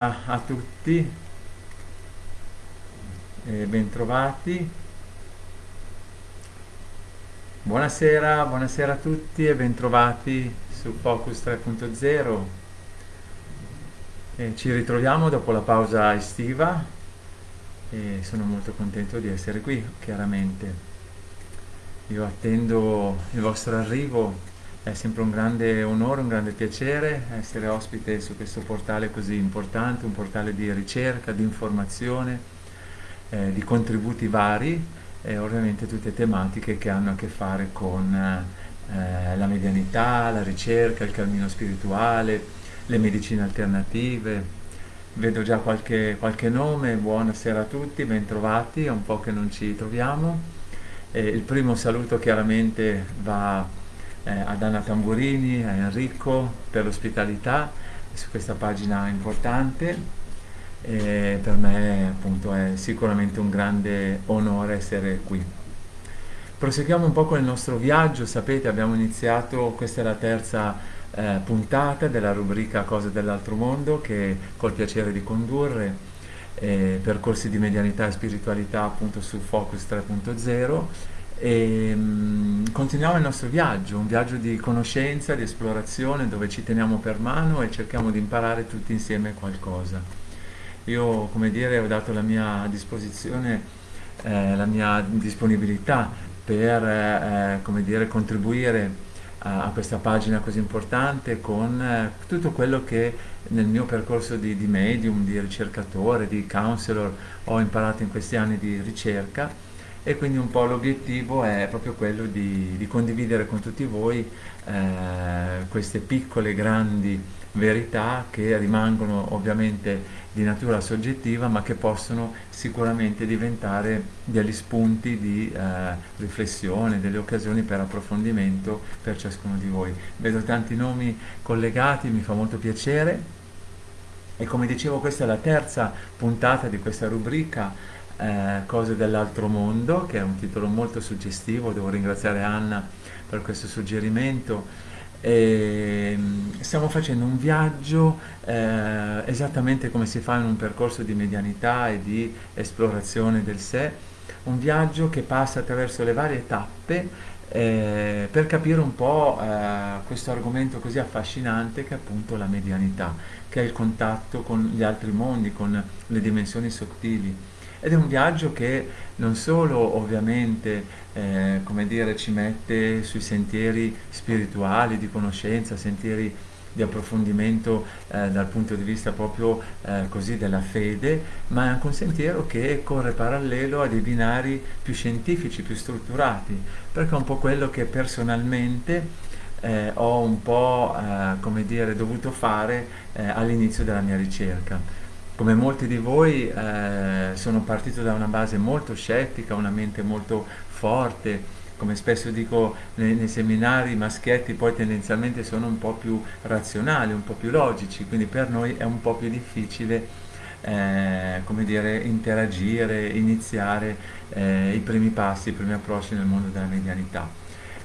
a tutti e bentrovati. Buonasera, buonasera a tutti e bentrovati su Focus 3.0. ci ritroviamo dopo la pausa estiva e sono molto contento di essere qui, chiaramente. Io attendo il vostro arrivo è sempre un grande onore, un grande piacere essere ospite su questo portale così importante, un portale di ricerca, di informazione, eh, di contributi vari e ovviamente tutte tematiche che hanno a che fare con eh, la medianità, la ricerca, il cammino spirituale, le medicine alternative. Vedo già qualche, qualche nome, buonasera a tutti, bentrovati, è un po' che non ci troviamo. Eh, il primo saluto chiaramente va eh, ad Anna Tamburini, a Enrico per l'ospitalità su questa pagina importante. E per me appunto è sicuramente un grande onore essere qui. Proseguiamo un po' con il nostro viaggio, sapete abbiamo iniziato, questa è la terza eh, puntata della rubrica Cose dell'altro mondo che col piacere di condurre eh, percorsi di medianità e spiritualità appunto su Focus 3.0 e um, continuiamo il nostro viaggio, un viaggio di conoscenza, di esplorazione dove ci teniamo per mano e cerchiamo di imparare tutti insieme qualcosa. Io, come dire, ho dato la mia disposizione, eh, la mia disponibilità per, eh, come dire, contribuire a, a, questa pagina così importante con eh, tutto quello che nel mio percorso di, di medium, di ricercatore, di counselor ho imparato in questi anni di ricerca e quindi un po' l'obiettivo è proprio quello di, di condividere con tutti voi eh, queste piccole grandi verità che rimangono ovviamente di natura soggettiva ma che possono sicuramente diventare degli spunti di eh, riflessione, delle occasioni per approfondimento per ciascuno di voi. Vedo tanti nomi collegati, mi fa molto piacere e come dicevo questa è la terza puntata di questa rubrica eh, Cose dell'altro mondo, che è un titolo molto suggestivo, devo ringraziare Anna per questo suggerimento. E, mm, stiamo facendo un viaggio eh, esattamente come si fa in un percorso di medianità e di esplorazione del sé, un viaggio che passa attraverso le varie tappe eh, per capire un po' eh, questo argomento così affascinante che è appunto la medianità, che è il contatto con gli altri mondi, con le dimensioni sottili ed è un viaggio che non solo ovviamente eh, come dire, ci mette sui sentieri spirituali di conoscenza, sentieri di approfondimento eh, dal punto di vista proprio eh, così della fede, ma è anche un sentiero che corre parallelo a dei binari più scientifici, più strutturati, perché è un po' quello che personalmente eh, ho un po' eh, come dire, dovuto fare eh, all'inizio della mia ricerca come molti di voi eh, sono partito da una base molto scettica, una mente molto forte, come spesso dico nei, nei, seminari, i maschietti poi tendenzialmente sono un po' più razionali, un po' più logici, quindi per noi è un po' più difficile eh, come dire, interagire, iniziare eh, i primi passi, i primi approcci nel mondo della medianità.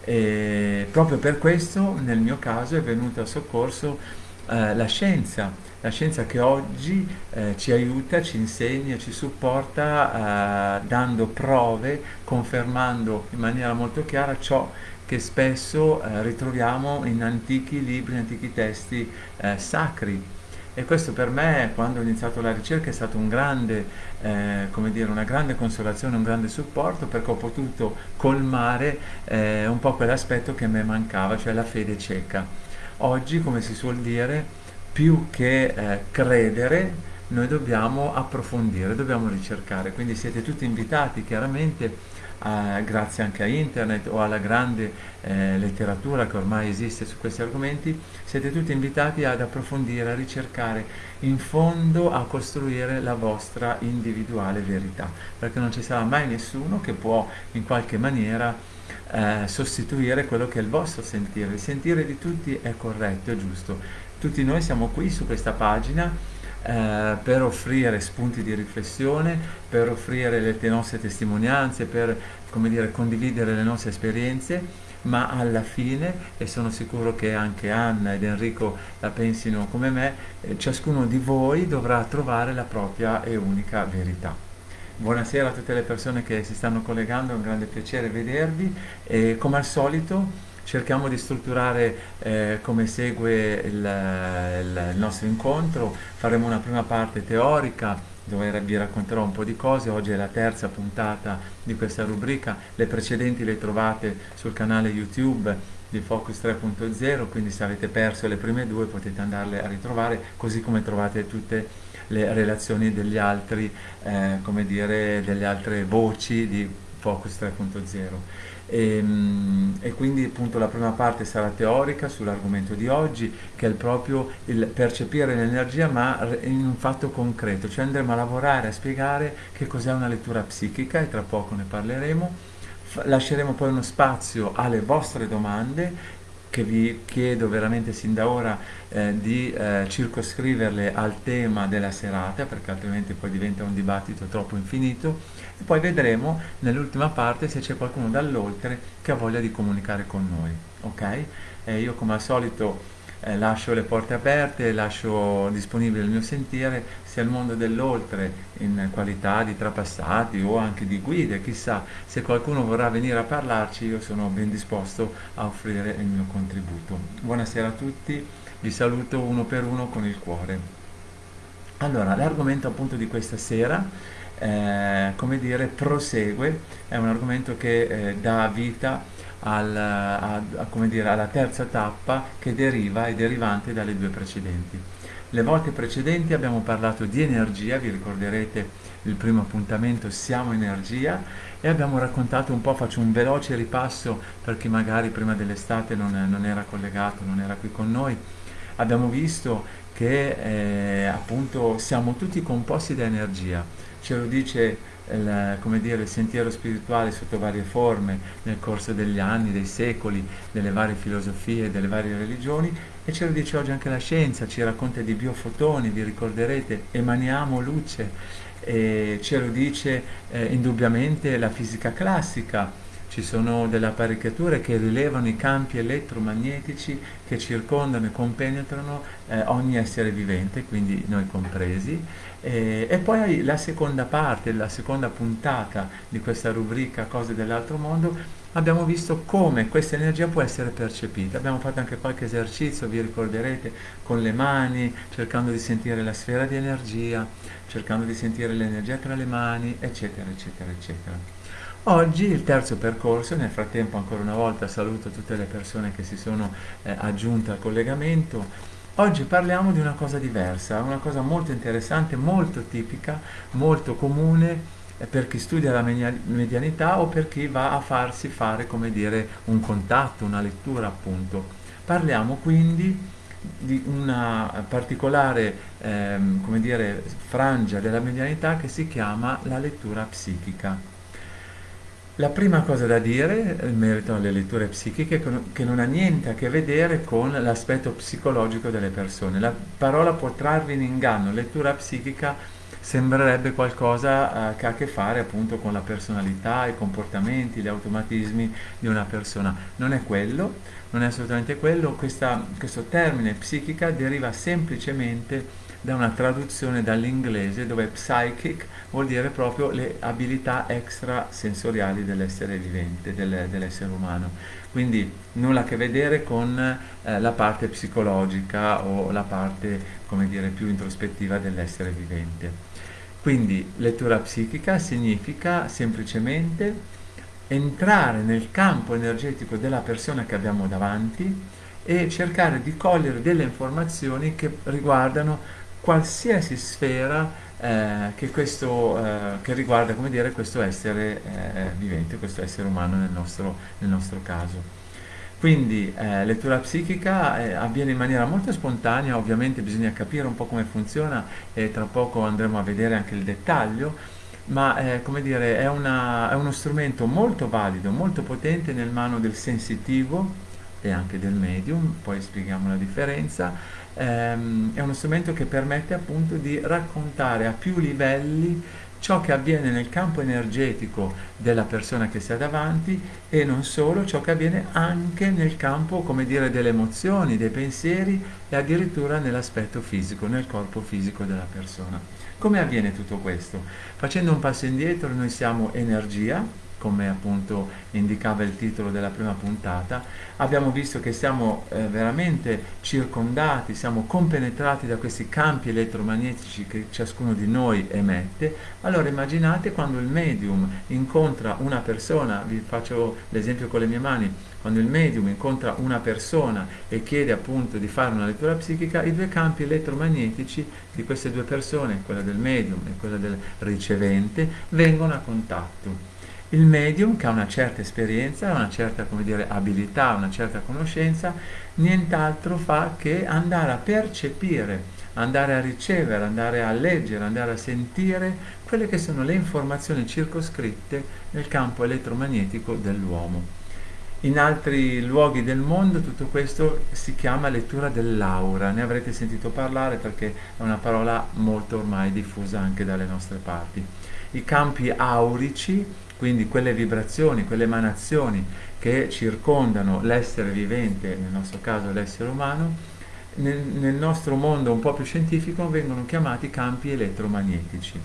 E proprio per questo nel mio caso è venuto a soccorso eh, la scienza, la scienza che oggi eh, ci aiuta, ci insegna, ci supporta eh, dando prove, confermando in maniera molto chiara ciò che spesso eh, ritroviamo in antichi libri, in antichi testi eh, sacri. E questo per me, quando ho iniziato la ricerca, è stato un grande, eh, dire, una grande consolazione, un grande supporto, perché ho potuto colmare eh, un po' quell'aspetto che mi mancava, cioè la fede cieca. Oggi, come si suol dire, più che eh, credere, noi dobbiamo approfondire, dobbiamo ricercare. Quindi siete tutti invitati chiaramente, eh, grazie anche a internet o alla grande eh, letteratura che ormai esiste su questi argomenti, siete tutti invitati ad approfondire, a ricercare in fondo, a costruire la vostra individuale verità, perché non ci sarà mai nessuno che può in qualche maniera eh, sostituire quello che è il vostro sentire. Il sentire di tutti è corretto, è giusto tutti noi siamo qui su questa pagina eh, per offrire spunti di riflessione, per offrire le, le nostre testimonianze, per dire, condividere le nostre esperienze, ma alla fine, e sono sicuro che anche Anna ed Enrico la pensino come me, eh, ciascuno di voi dovrà trovare la propria e unica verità. Buonasera a tutte le persone che si stanno collegando, è un grande piacere vedervi e come al solito cerchiamo di strutturare eh, come segue il, il, nostro incontro, faremo una prima parte teorica dove vi racconterò un po' di cose, oggi è la terza puntata di questa rubrica, le precedenti le trovate sul canale YouTube di Focus 3.0, quindi se avete perso le prime due potete andarle a ritrovare, così come trovate tutte le relazioni degli altri, eh, come dire, delle altre voci di Focus 3.0. E, ehm, e, quindi appunto la prima parte sarà teorica sull'argomento di oggi che è proprio il percepire l'energia ma in un fatto concreto, cioè andremo a lavorare a spiegare che cos'è una lettura psichica e tra poco ne parleremo. Lasceremo poi uno spazio alle vostre domande che vi chiedo veramente sin da ora eh, di eh, circoscriverle al tema della serata perché altrimenti poi diventa un dibattito troppo infinito e poi vedremo nell'ultima parte se c'è qualcuno dall'oltre che ha voglia di comunicare con noi ok? Eh, io come al solito eh, lascio le porte aperte, lascio disponibile il mio sentiere sia il mondo dell'oltre in qualità di trapassati o anche di guide, chissà, se qualcuno vorrà venire a parlarci io sono ben disposto a offrire il mio contributo. Buonasera a tutti, vi saluto uno per uno con il cuore. Allora, l'argomento appunto di questa sera eh, come dire, prosegue, è un argomento che eh, dà vita al, a, a, dire, alla terza tappa che deriva e derivante dalle due precedenti. Le volte precedenti abbiamo parlato di energia, vi ricorderete il primo appuntamento Siamo Energia e abbiamo raccontato un po', faccio un veloce ripasso per chi magari prima dell'estate non, non era collegato, non era qui con noi. Abbiamo visto che eh, appunto siamo tutti composti da energia, ce lo dice il, come dire, il sentiero spirituale sotto varie forme nel corso degli anni, dei secoli, delle varie filosofie, delle varie religioni e ce lo dice oggi anche la scienza, ci racconta di biofotoni, vi ricorderete, emaniamo luce e ce lo dice eh, indubbiamente la fisica classica, ci sono delle apparecchiature che rilevano i campi elettromagnetici che circondano e compenetrano eh, ogni essere vivente, quindi noi compresi. E, e, poi la seconda parte, la seconda puntata di questa rubrica Cose dell'altro mondo, abbiamo visto come questa energia può essere percepita. Abbiamo fatto anche qualche esercizio, vi ricorderete, con le mani, cercando di sentire la sfera di energia, cercando di sentire l'energia tra le mani, eccetera, eccetera, eccetera. Oggi il terzo percorso, nel frattempo ancora una volta saluto tutte le persone che si sono eh, aggiunte al collegamento, oggi parliamo di una cosa diversa, una cosa molto interessante, molto tipica, molto comune eh, per chi studia la medianità o per chi va a farsi fare, come dire, un contatto, una lettura appunto. Parliamo quindi di una particolare ehm, come dire, frangia della medianità che si chiama la lettura psichica. La prima cosa da dire in merito alle letture psichiche è che non ha niente a che vedere con l'aspetto psicologico delle persone. La parola può trarvi in inganno, lettura psichica sembrerebbe qualcosa eh, che ha a che fare appunto con la personalità, i comportamenti, gli automatismi di una persona. Non è quello, non è assolutamente quello, Questa, questo termine psichica deriva semplicemente da una traduzione dall'inglese dove psychic vuol dire proprio le abilità extrasensoriali dell'essere vivente, del, dell'essere umano. Quindi nulla a che vedere con eh, la parte psicologica o la parte, come dire, più introspettiva dell'essere vivente. Quindi lettura psichica significa semplicemente entrare nel campo energetico della persona che abbiamo davanti e cercare di cogliere delle informazioni che riguardano qualsiasi sfera eh, che, questo, eh, che, riguarda dire, questo essere eh, vivente, questo essere umano nel nostro, nel nostro caso. Quindi eh, lettura psichica eh, avviene in maniera molto spontanea, ovviamente bisogna capire un po' come funziona e tra poco andremo a vedere anche il dettaglio, ma eh, come dire, è, una, è uno strumento molto valido, molto potente nel mano del sensitivo e anche del medium, poi spieghiamo la differenza, ehm, è uno strumento che permette appunto di raccontare a più livelli ciò che avviene nel campo energetico della persona che sta davanti e non solo ciò che avviene anche nel campo, come dire, delle emozioni, dei pensieri e addirittura nell'aspetto fisico, nel corpo fisico della persona. Come avviene tutto questo? Facendo un passo indietro noi siamo energia, come appunto indicava il titolo della prima puntata, abbiamo visto che siamo eh, veramente circondati, siamo compenetrati da questi campi elettromagnetici che ciascuno di noi emette, allora immaginate quando il medium incontra una persona, vi faccio l'esempio con le mie mani, quando il medium incontra una persona e chiede appunto di fare una lettura psichica, i due campi elettromagnetici di queste due persone, quella del medium e quella del ricevente, vengono a contatto il medium che ha una certa esperienza, una certa dire, abilità, una certa conoscenza, nient'altro fa che andare a percepire, andare a ricevere, andare a leggere, andare a sentire quelle che sono le informazioni circoscritte nel campo elettromagnetico dell'uomo. In altri luoghi del mondo tutto questo si chiama lettura dell'aura, ne avrete sentito parlare perché è una parola molto ormai diffusa anche dalle nostre parti. I campi aurici quindi quelle vibrazioni, quelle emanazioni che circondano l'essere vivente, nel nostro caso l'essere umano, nel, nel nostro mondo un po' più scientifico vengono chiamati campi elettromagnetici.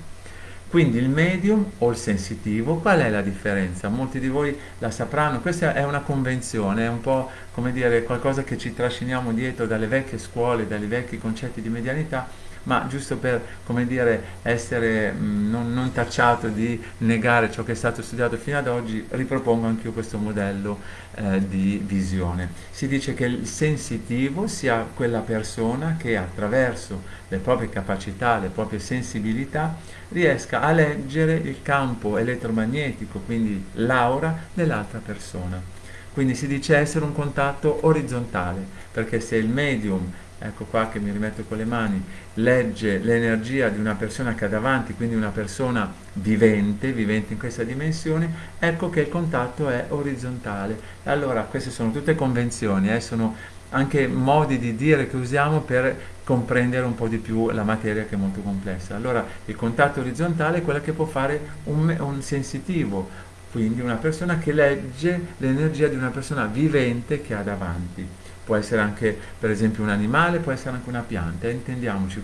Quindi il medium o il sensitivo, qual è la differenza? Molti di voi la sapranno, questa è una convenzione, è un po' come dire qualcosa che ci trasciniamo dietro dalle vecchie scuole, dai vecchi concetti di medianità, ma giusto per come dire, essere mh, mm, non, non, tacciato di negare ciò che è stato studiato fino ad oggi, ripropongo anche io questo modello eh, di visione. Si dice che il sensitivo sia quella persona che attraverso le proprie capacità, le proprie sensibilità, riesca a leggere il campo elettromagnetico, quindi l'aura dell'altra persona. Quindi si dice essere un contatto orizzontale, perché se il medium ecco qua che mi rimetto con le mani, legge l'energia di una persona che ha davanti, quindi una persona vivente, vivente in questa dimensione, ecco che il contatto è orizzontale. Allora queste sono tutte convenzioni, eh, sono anche modi di dire che usiamo per comprendere un po' di più la materia che è molto complessa. Allora il contatto orizzontale è quello che può fare un, un sensitivo, quindi una persona che legge l'energia di una persona vivente che ha davanti può essere anche per esempio un animale, può essere anche una pianta, intendiamoci,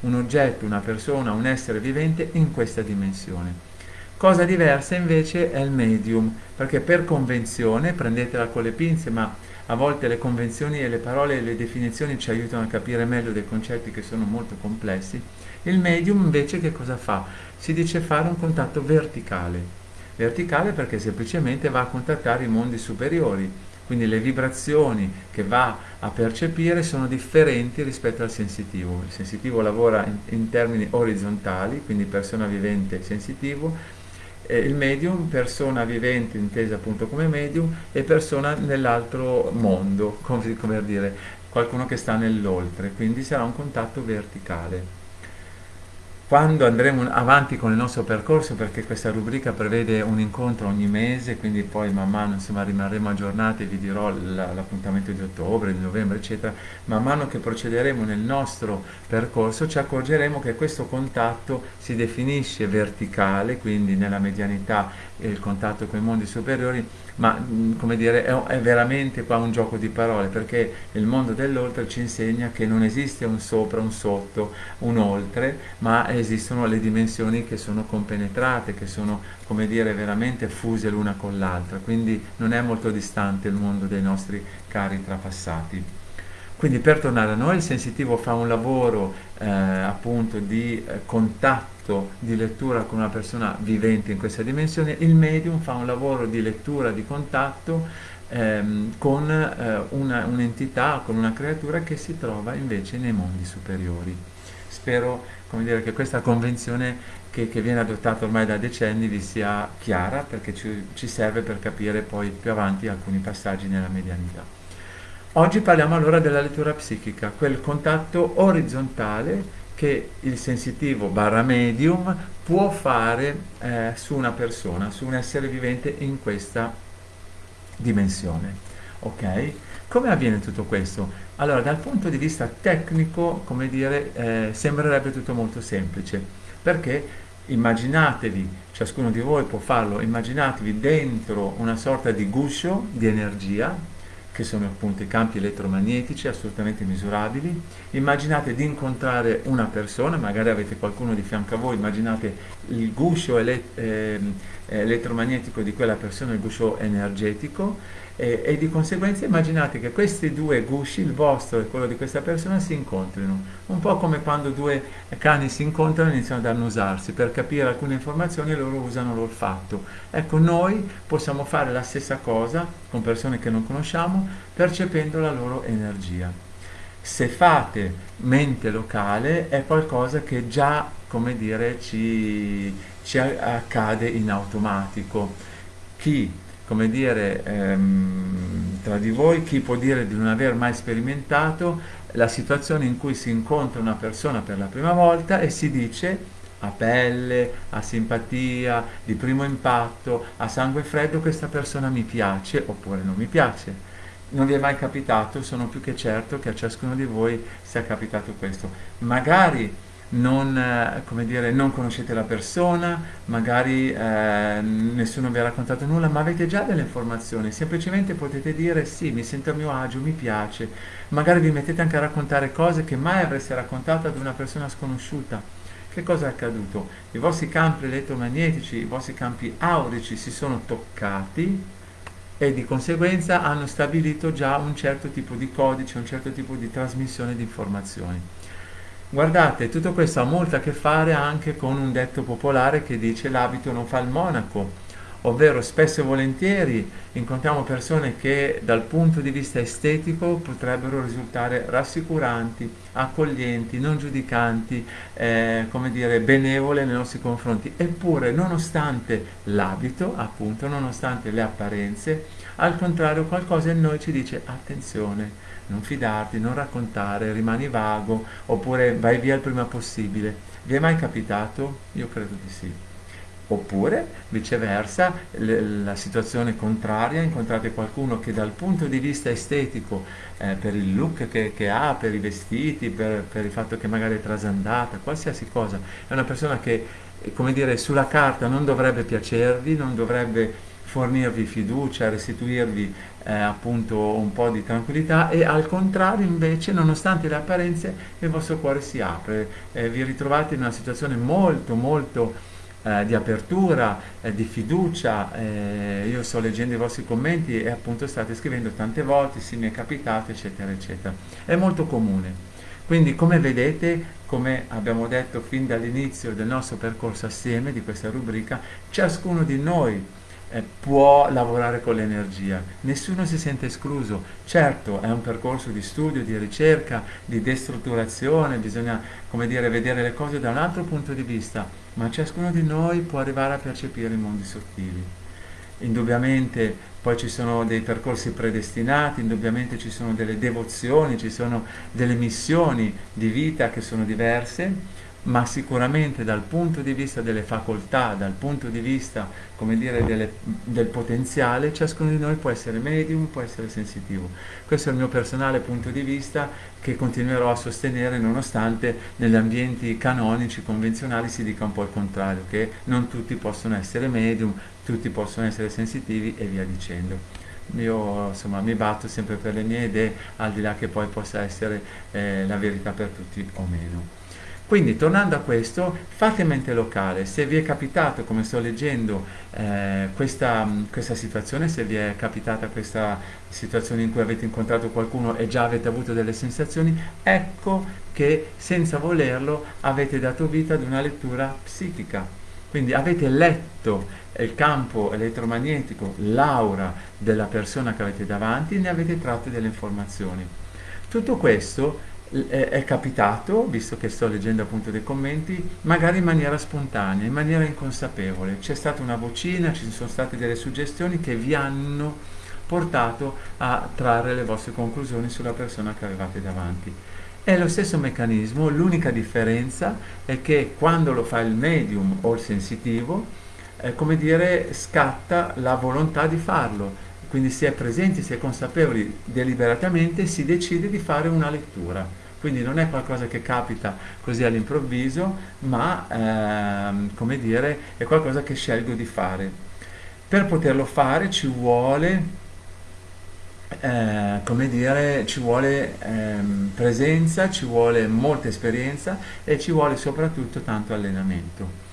un oggetto, una persona, un essere vivente in questa dimensione. Cosa diversa invece è il medium, perché per convenzione, prendetela con le pinze, ma a volte le convenzioni e le parole e le definizioni ci aiutano a capire meglio dei concetti che sono molto complessi, il medium invece che cosa fa? Si dice fare un contatto verticale. Verticale perché semplicemente va a contattare i mondi superiori, quindi le vibrazioni che va a percepire sono differenti rispetto al sensitivo. Il sensitivo lavora in, in termini orizzontali, quindi persona vivente sensitivo, il medium, persona vivente intesa appunto come medium e persona nell'altro mondo, come, come dire, qualcuno che sta nell'oltre, quindi sarà un contatto verticale quando andremo avanti con il nostro percorso, perché questa rubrica prevede un incontro ogni mese, quindi poi man mano insomma, rimarremo aggiornati, vi dirò l'appuntamento di ottobre, di novembre, eccetera, man mano che procederemo nel nostro percorso ci accorgeremo che questo contatto si definisce verticale, quindi nella medianità il contatto con i mondi superiori, ma come dire è, è, veramente qua un gioco di parole perché il mondo dell'oltre ci insegna che non esiste un sopra, un sotto, un oltre, ma esistono le dimensioni che sono compenetrate, che sono come dire veramente fuse l'una con l'altra, quindi non è molto distante il mondo dei nostri cari trapassati. Quindi per tornare a noi il sensitivo fa un lavoro eh, appunto di eh, contatto atto di lettura con una persona vivente in questa dimensione, il medium fa un lavoro di lettura, di contatto ehm, con eh, un'entità, con una creatura che si trova invece nei mondi superiori. Spero dire, che questa convenzione che, che, viene adottata ormai da decenni vi sia chiara perché ci, ci serve per capire poi più avanti alcuni passaggi nella medianità. Oggi parliamo allora della lettura psichica, quel contatto orizzontale che il sensitivo barra medium può fare eh, su una persona, su un essere vivente in questa dimensione. Ok? Come avviene tutto questo? Allora, dal punto di vista tecnico, come dire, eh, sembrerebbe tutto molto semplice, perché immaginatevi, ciascuno di voi può farlo, immaginatevi dentro una sorta di guscio di energia, che sono appunto i campi elettromagnetici assolutamente misurabili. Immaginate di incontrare una persona, magari avete qualcuno di fianco a voi, immaginate il guscio ele- eh, elettromagnetico di quella persona, il guscio energetico e, e, di conseguenza immaginate che questi due gusci, il vostro e quello di questa persona, si incontrino. Un po' come quando due cani si incontrano e iniziano ad annusarsi. Per capire alcune informazioni loro usano l'olfatto. Ecco, noi possiamo fare la stessa cosa con persone che non conosciamo, percependo la loro energia. Se fate mente locale è qualcosa che già, come dire, ci, ci accade in automatico. Chi come dire, ehm, tra di voi chi può dire di non aver mai sperimentato la situazione in cui si incontra una persona per la prima volta e si dice a pelle, a simpatia, di primo impatto, a sangue freddo questa persona mi piace oppure non mi piace. Non vi è mai capitato, sono più che certo che a ciascuno di voi sia capitato questo. Magari non, eh, dire, non, conoscete la persona, magari eh, nessuno vi ha raccontato nulla, ma avete già delle informazioni, semplicemente potete dire sì, mi sento a mio agio, mi piace, magari vi mettete anche a raccontare cose che mai avreste raccontato ad una persona sconosciuta. Che cosa è accaduto? I vostri campi elettromagnetici, i vostri campi aurici si sono toccati e di conseguenza hanno stabilito già un certo tipo di codice, un certo tipo di trasmissione di informazioni. Guardate, tutto questo ha molto a che fare anche con un detto popolare che dice l'abito non fa il monaco, ovvero spesso e volentieri incontriamo persone che dal punto di vista estetico potrebbero risultare rassicuranti, accoglienti, non giudicanti, eh, come dire, benevole nei nostri confronti. Eppure, nonostante l'abito, appunto, nonostante le apparenze, al contrario qualcosa in noi ci dice attenzione, non fidarti, non raccontare, rimani vago oppure vai via il prima possibile. Vi è mai capitato? Io credo di sì. Oppure, viceversa, l- la situazione contraria, incontrate qualcuno che dal punto di vista estetico, eh, per il look che, che, ha, per i vestiti, per, per il fatto che magari è trasandata, qualsiasi cosa, è una persona che, come dire, sulla carta non dovrebbe piacervi, non dovrebbe fornirvi fiducia, restituirvi eh, appunto un po' di tranquillità e al contrario invece nonostante le apparenze il vostro cuore si apre, eh, vi ritrovate in una situazione molto molto eh, di apertura, eh, di fiducia, eh, io sto leggendo i vostri commenti e appunto state scrivendo tante volte, sì mi è capitato eccetera eccetera, è molto comune. Quindi come vedete, come abbiamo detto fin dall'inizio del nostro percorso assieme di questa rubrica, ciascuno di noi eh, può lavorare con l'energia, nessuno si sente escluso. Certo, è un percorso di studio, di ricerca, di destrutturazione, bisogna come dire, vedere le cose da un altro punto di vista, ma ciascuno di noi può arrivare a percepire i mondi sottili. Indubbiamente poi ci sono dei percorsi predestinati, indubbiamente ci sono delle devozioni, ci sono delle missioni di vita che sono diverse ma sicuramente dal punto di vista delle facoltà, dal punto di vista, come dire, delle, del potenziale, ciascuno di noi può essere medium, può essere sensitivo. Questo è il mio personale punto di vista che continuerò a sostenere nonostante negli ambienti canonici, convenzionali si dica un po' il contrario, che non tutti possono essere medium, tutti possono essere sensitivi e via dicendo io insomma mi batto sempre per le mie idee al di là che poi possa essere eh, la verità per tutti o meno. Quindi tornando a questo, fate mente locale, se vi è capitato, come sto leggendo, eh, questa, questa, situazione, se vi è capitata questa situazione in cui avete incontrato qualcuno e già avete avuto delle sensazioni, ecco che senza volerlo avete dato vita ad una lettura psichica. Quindi avete letto il campo elettromagnetico, l'aura della persona che avete davanti e ne avete tratto delle informazioni. Tutto questo è capitato, visto che sto leggendo appunto dei commenti, magari in maniera spontanea, in maniera inconsapevole. C'è stata una vocina, ci sono state delle suggestioni che vi hanno portato a trarre le vostre conclusioni sulla persona che avevate davanti. È lo stesso meccanismo, l'unica differenza è che quando lo fa il medium o il sensitivo, eh, come dire, scatta la volontà di farlo, quindi si è presenti, si è consapevoli deliberatamente, si decide di fare una lettura quindi non è qualcosa che capita così all'improvviso, ma ehm, come dire, è qualcosa che scelgo di fare. Per poterlo fare ci vuole eh, come dire, ci vuole ehm, presenza, ci vuole molta esperienza e ci vuole soprattutto tanto allenamento.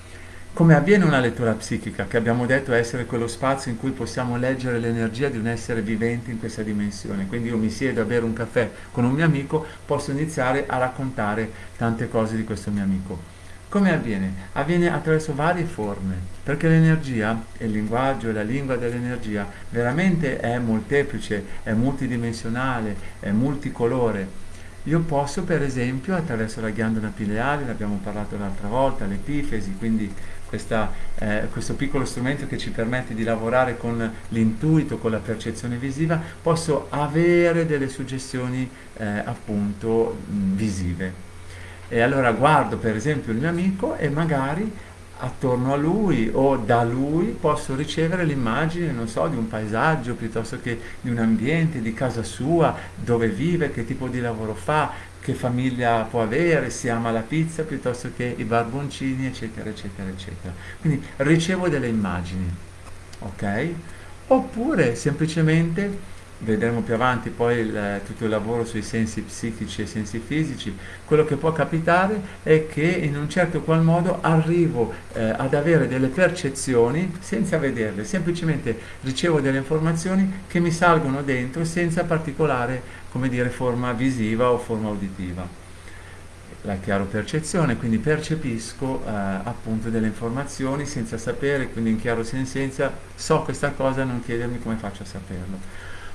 Come avviene una lettura psichica, che abbiamo detto essere quello spazio in cui possiamo leggere l'energia di un essere vivente in questa dimensione. Quindi io mi siedo a bere un caffè con un mio amico, posso iniziare a raccontare tante cose di questo mio amico. Come avviene? Avviene attraverso varie forme, perché l'energia, il linguaggio e la lingua dell'energia veramente è molteplice, è multidimensionale, è multicolore. Io posso per esempio attraverso la ghiandola pineale, ne abbiamo parlato l'altra volta, l'epifesi, quindi questa, eh, questo piccolo strumento che ci permette di lavorare con l'intuito, con la percezione visiva, posso avere delle suggestioni eh, appunto mh, visive. E allora guardo per esempio il mio amico e magari attorno a lui o da lui posso ricevere l'immagine, non so, di un paesaggio piuttosto che di un ambiente, di casa sua, dove vive, che tipo di lavoro fa, che famiglia può avere, se ama la pizza piuttosto che i barboncini, eccetera, eccetera, eccetera. Quindi ricevo delle immagini, ok? Oppure semplicemente vedremo più avanti poi il, tutto il lavoro sui sensi psichici e sensi fisici, quello che può capitare è che in un certo qual modo arrivo eh, ad avere delle percezioni senza vederle, semplicemente ricevo delle informazioni che mi salgono dentro senza particolare, come dire, forma visiva o forma uditiva la chiaro percezione, quindi percepisco eh, appunto delle informazioni senza sapere, quindi in chiaro sensenza so questa cosa, non chiedermi come faccio a saperlo.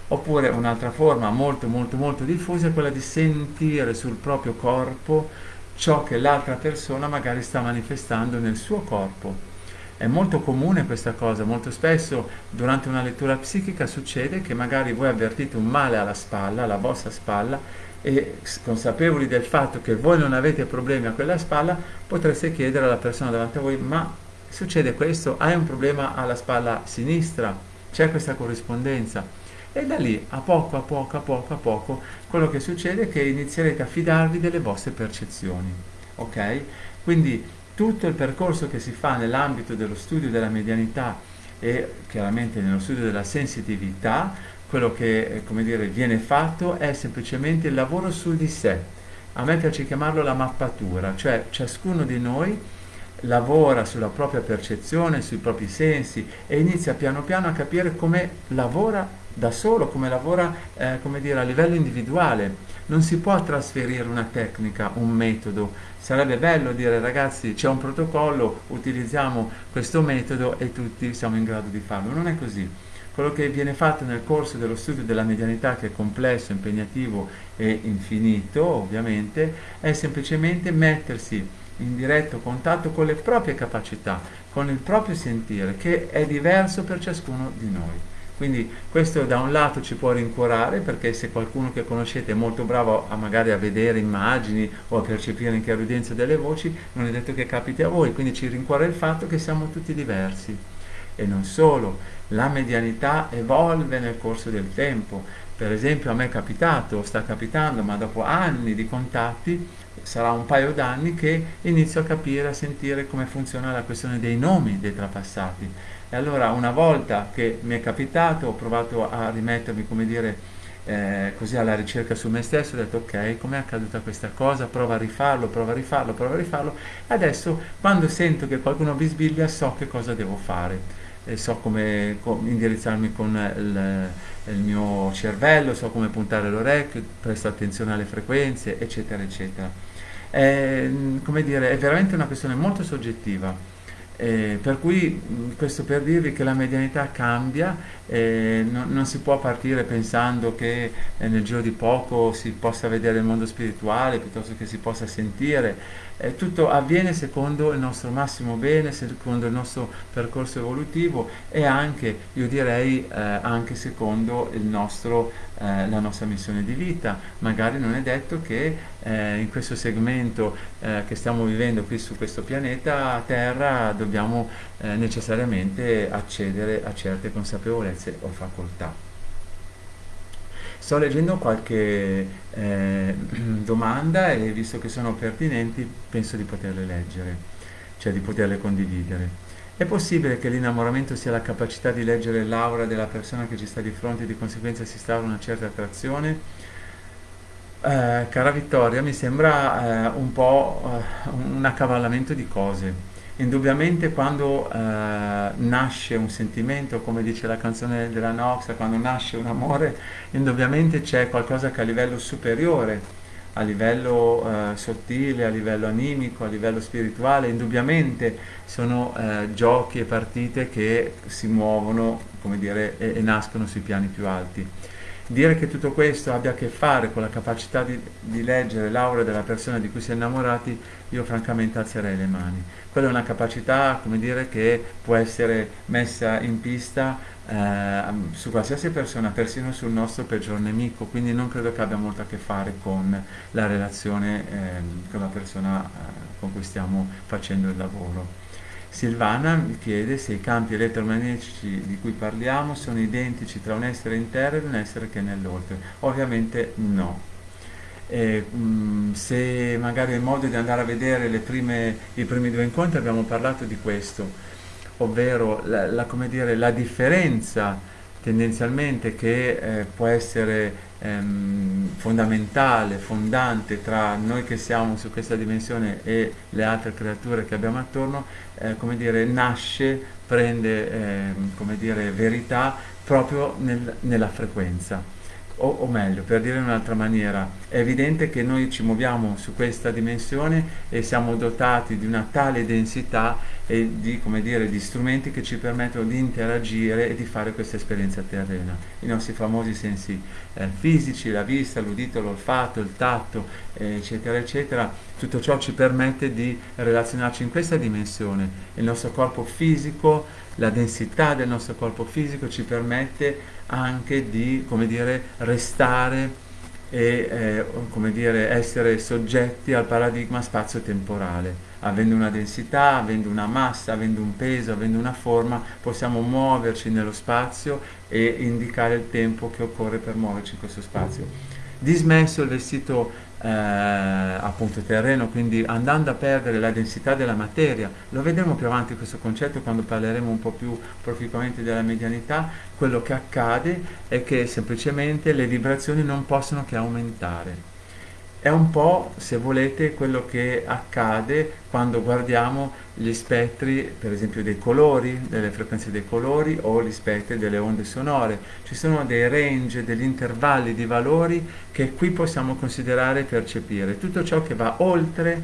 Oppure un'altra forma molto molto molto diffusa è quella di sentire sul proprio corpo ciò che l'altra persona magari sta manifestando nel suo corpo. È molto comune questa cosa, molto spesso durante una lettura psichica succede che magari voi avvertite un male alla spalla, alla vostra spalla, e consapevoli del fatto che voi non avete problemi a quella spalla, potreste chiedere alla persona davanti a voi, ma succede questo? Hai un problema alla spalla sinistra? C'è questa corrispondenza? e da lì a poco a poco a poco a poco quello che succede è che inizierete a fidarvi delle vostre percezioni ok quindi tutto il percorso che si fa nell'ambito dello studio della medianità e chiaramente nello studio della sensitività quello che eh, dire, viene fatto è semplicemente il lavoro su di sé. A me piace chiamarlo la mappatura cioè ciascuno di noi lavora sulla propria percezione, sui propri sensi e inizia piano piano a capire come lavora da solo, come lavora eh, come dire, a livello individuale. Non si può trasferire una tecnica, un metodo. Sarebbe bello dire ragazzi c'è un protocollo, utilizziamo questo metodo e tutti siamo in grado di farlo. Non è così. Quello che viene fatto nel corso dello studio della medianità, che è complesso, impegnativo e infinito ovviamente, è semplicemente mettersi in diretto contatto con le proprie capacità, con il proprio sentire, che è diverso per ciascuno di noi. Quindi questo da un lato ci può rincuorare perché se qualcuno che conoscete è molto bravo a magari a vedere immagini o a percepire in chiarudenza delle voci, non è detto che capiti a voi, quindi ci rincuora il fatto che siamo tutti diversi. E non solo, la medianità evolve nel corso del tempo. Per esempio a me è capitato, sta capitando, ma dopo anni di contatti, sarà un paio d'anni che inizio a capire, a sentire come funziona la questione dei nomi dei trapassati e allora una volta che mi è capitato ho provato a rimettermi, come dire, eh, così alla ricerca su me stesso, ho detto ok, com'è accaduta questa cosa, prova a rifarlo, prova a rifarlo, prova a rifarlo. Adesso quando sento che qualcuno bisbiglia so che cosa devo fare, so come, come indirizzarmi con il, il mio cervello, so come puntare l'orecchio, presto attenzione alle frequenze, eccetera, eccetera. È, come dire, è veramente una questione molto soggettiva. Eh, per cui questo per dirvi che la medianità cambia, eh, non, non, si può partire pensando che eh, nel giro di poco si possa vedere il mondo spirituale piuttosto che si possa sentire, eh, tutto avviene secondo il nostro massimo bene, secondo il nostro percorso evolutivo e anche, io direi, eh, anche secondo nostro, eh, la nostra missione di vita. Magari non è detto che eh, in questo segmento eh, che stiamo vivendo qui su questo pianeta Terra dobbiamo eh, necessariamente accedere a certe consapevolezze o facoltà. Sto leggendo qualche eh, domanda e visto che sono pertinenti penso di poterle leggere, cioè di poterle condividere. È possibile che l'innamoramento sia la capacità di leggere l'aura della persona che ci sta di fronte e di conseguenza si instaura una certa attrazione? Eh, cara Vittoria, mi sembra eh, un po' eh, un accavallamento di cose. Indubbiamente quando eh, nasce un sentimento, come dice la canzone della Nox, quando nasce un amore, indubbiamente c'è qualcosa che a livello superiore, a livello eh, sottile, a livello animico, a livello spirituale, indubbiamente sono eh, giochi e partite che si muovono, dire, e, e nascono sui piani più alti. Dire che tutto questo abbia a che fare con la capacità di, di leggere l'aura della persona di cui si è innamorati, io francamente alzerei le mani. Quella è una capacità, come dire, che può essere messa in pista eh, su qualsiasi persona, persino sul nostro peggior nemico, quindi non credo che abbia molto a che fare con la relazione eh, con la persona eh, con cui stiamo facendo il lavoro. Silvana mi chiede se i campi elettromagnetici di cui parliamo sono identici tra un essere in terra ed un essere che è nell'oltre. Ovviamente no. E, mh, mm, se magari è modo di andare a vedere prime, i primi due incontri abbiamo parlato di questo, ovvero la, la, dire, la differenza tendenzialmente che eh, può essere ehm, fondamentale, fondante tra noi che siamo su questa dimensione e le altre creature che abbiamo attorno, eh, come dire, nasce, prende eh, come dire, verità proprio nel, nella frequenza. O, o, meglio, per dire in un'altra maniera, è evidente che noi ci muoviamo su questa dimensione e siamo dotati di una tale densità e di, dire, di strumenti che ci permettono di interagire e di fare questa esperienza terrena. I nostri famosi sensi eh, fisici, la vista, l'udito, l'olfatto, il tatto, eh, eccetera, eccetera, tutto ciò ci permette di relazionarci in questa dimensione. Il nostro corpo fisico, la densità del nostro corpo fisico ci permette anche di come dire, restare e eh, come dire, essere soggetti al paradigma spazio-temporale. Avendo una densità, avendo una massa, avendo un peso, avendo una forma, possiamo muoverci nello spazio e indicare il tempo che occorre per muoverci in questo spazio. Dismesso il vestito eh, appunto terreno, quindi andando a perdere la densità della materia, lo vedremo più avanti questo concetto quando parleremo un po' più proficuamente della medianità, quello che accade è che semplicemente le vibrazioni non possono che aumentare. È un po', se volete, quello che accade quando guardiamo gli spettri, per esempio dei colori, delle frequenze dei colori o gli spettri delle onde sonore. Ci sono dei range, degli intervalli di valori che qui possiamo considerare e percepire. Tutto ciò che va oltre,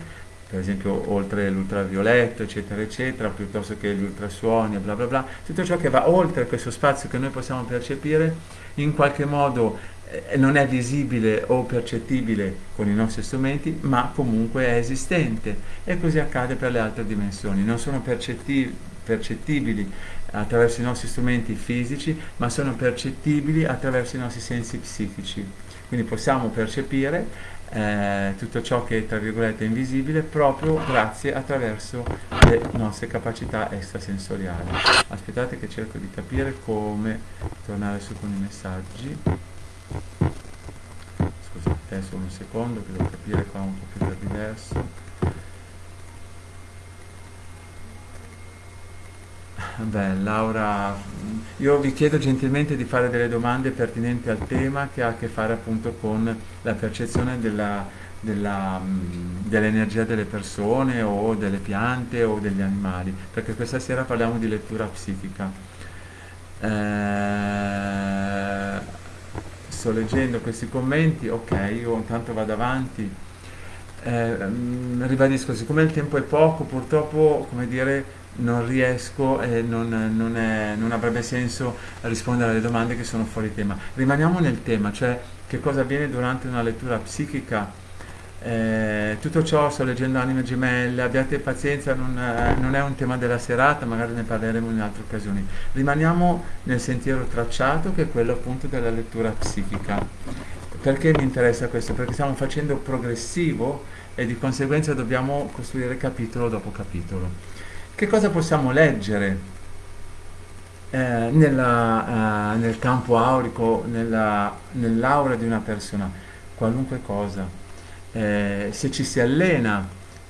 per esempio oltre l'ultravioletto, eccetera, eccetera, piuttosto che gli ultrasuoni, bla bla bla, tutto ciò che va oltre questo spazio che noi possiamo percepire, in qualche modo non è visibile o percettibile con i nostri strumenti, ma comunque è esistente e così accade per le altre dimensioni. Non sono percettibili attraverso i nostri strumenti fisici, ma sono percettibili attraverso i nostri sensi psichici. Quindi possiamo percepire eh, tutto ciò che è tra virgolette invisibile proprio grazie attraverso le nostre capacità extrasensoriali. Aspettate che cerco di capire come tornare su con i messaggi. Solo un secondo che devo capire qua un po' più diverso. Beh, Laura, io vi chiedo gentilmente di fare delle domande pertinenti al tema che ha a che fare appunto con la percezione della, dell'energia delle persone o delle piante o degli animali, perché questa sera parliamo di lettura psichica. Eh, sto leggendo questi commenti, ok, io intanto vado avanti. Eh, ribadisco, siccome il tempo è poco, purtroppo, come dire, non riesco e non, non, è, non, avrebbe senso rispondere alle domande che sono fuori tema. Rimaniamo nel tema, cioè che cosa avviene durante una lettura psichica eh, tutto ciò sto leggendo Anime Gemelle, abbiate pazienza, non, eh, non, è un tema della serata, magari ne parleremo in altre occasioni. Rimaniamo nel sentiero tracciato che è quello appunto della lettura psichica. Perché mi interessa questo? Perché stiamo facendo progressivo e di conseguenza dobbiamo costruire capitolo dopo capitolo. Che cosa possiamo leggere eh, nella, uh, nel campo aurico, nella, nell'aura di una persona, qualunque cosa. Eh, se ci si allena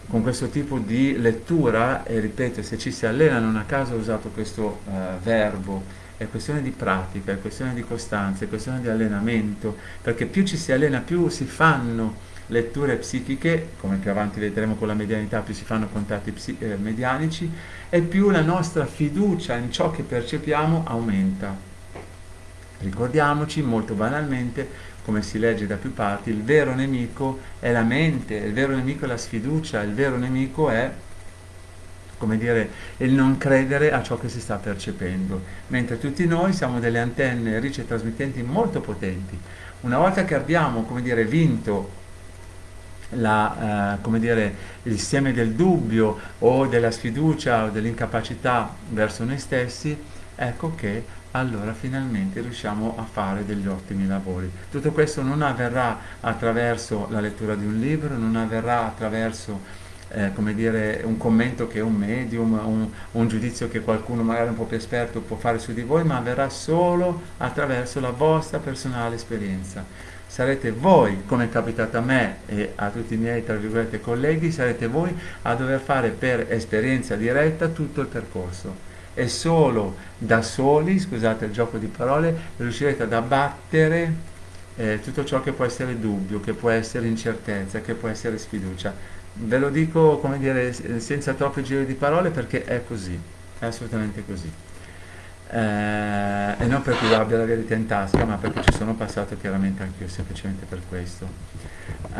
con questo tipo di lettura, e ripeto, se ci si allena, non a caso ho usato questo uh, verbo, è questione di pratica, è questione di costanza, è questione di allenamento, perché più ci si allena, più si fanno letture psichiche, come più avanti vedremo con la medianità, più si fanno contatti eh, medianici, e più la nostra fiducia in ciò che percepiamo aumenta. Ricordiamoci molto banalmente, come si legge da più parti, il vero nemico è la mente, il vero nemico è la sfiducia, il vero nemico è come dire, il non credere a ciò che si sta percependo, mentre tutti noi siamo delle antenne ricce trasmittenti molto potenti. Una volta che abbiamo, come dire, vinto la, eh, dire, il seme del dubbio o della sfiducia o dell'incapacità verso noi stessi, ecco che allora finalmente riusciamo a fare degli ottimi lavori. Tutto questo non avverrà attraverso la lettura di un libro, non avverrà attraverso eh, come dire, un commento che un medium, un, un, giudizio che qualcuno magari un po' più esperto può fare su di voi, ma avverrà solo attraverso la vostra personale esperienza sarete voi, come è capitato a me e a tutti i miei, tra colleghi, sarete voi a dover fare per esperienza diretta tutto il percorso. E solo da soli, scusate il gioco di parole, riuscirete ad abbattere eh, tutto ciò che può essere dubbio, che può essere incertezza, che può essere sfiducia. Ve lo dico, come dire, senza troppi giri di parole perché è così, è assolutamente così eh, e non perché io abbia la verità in tasca, ma perché ci sono passato chiaramente anche io, semplicemente per questo. Eh,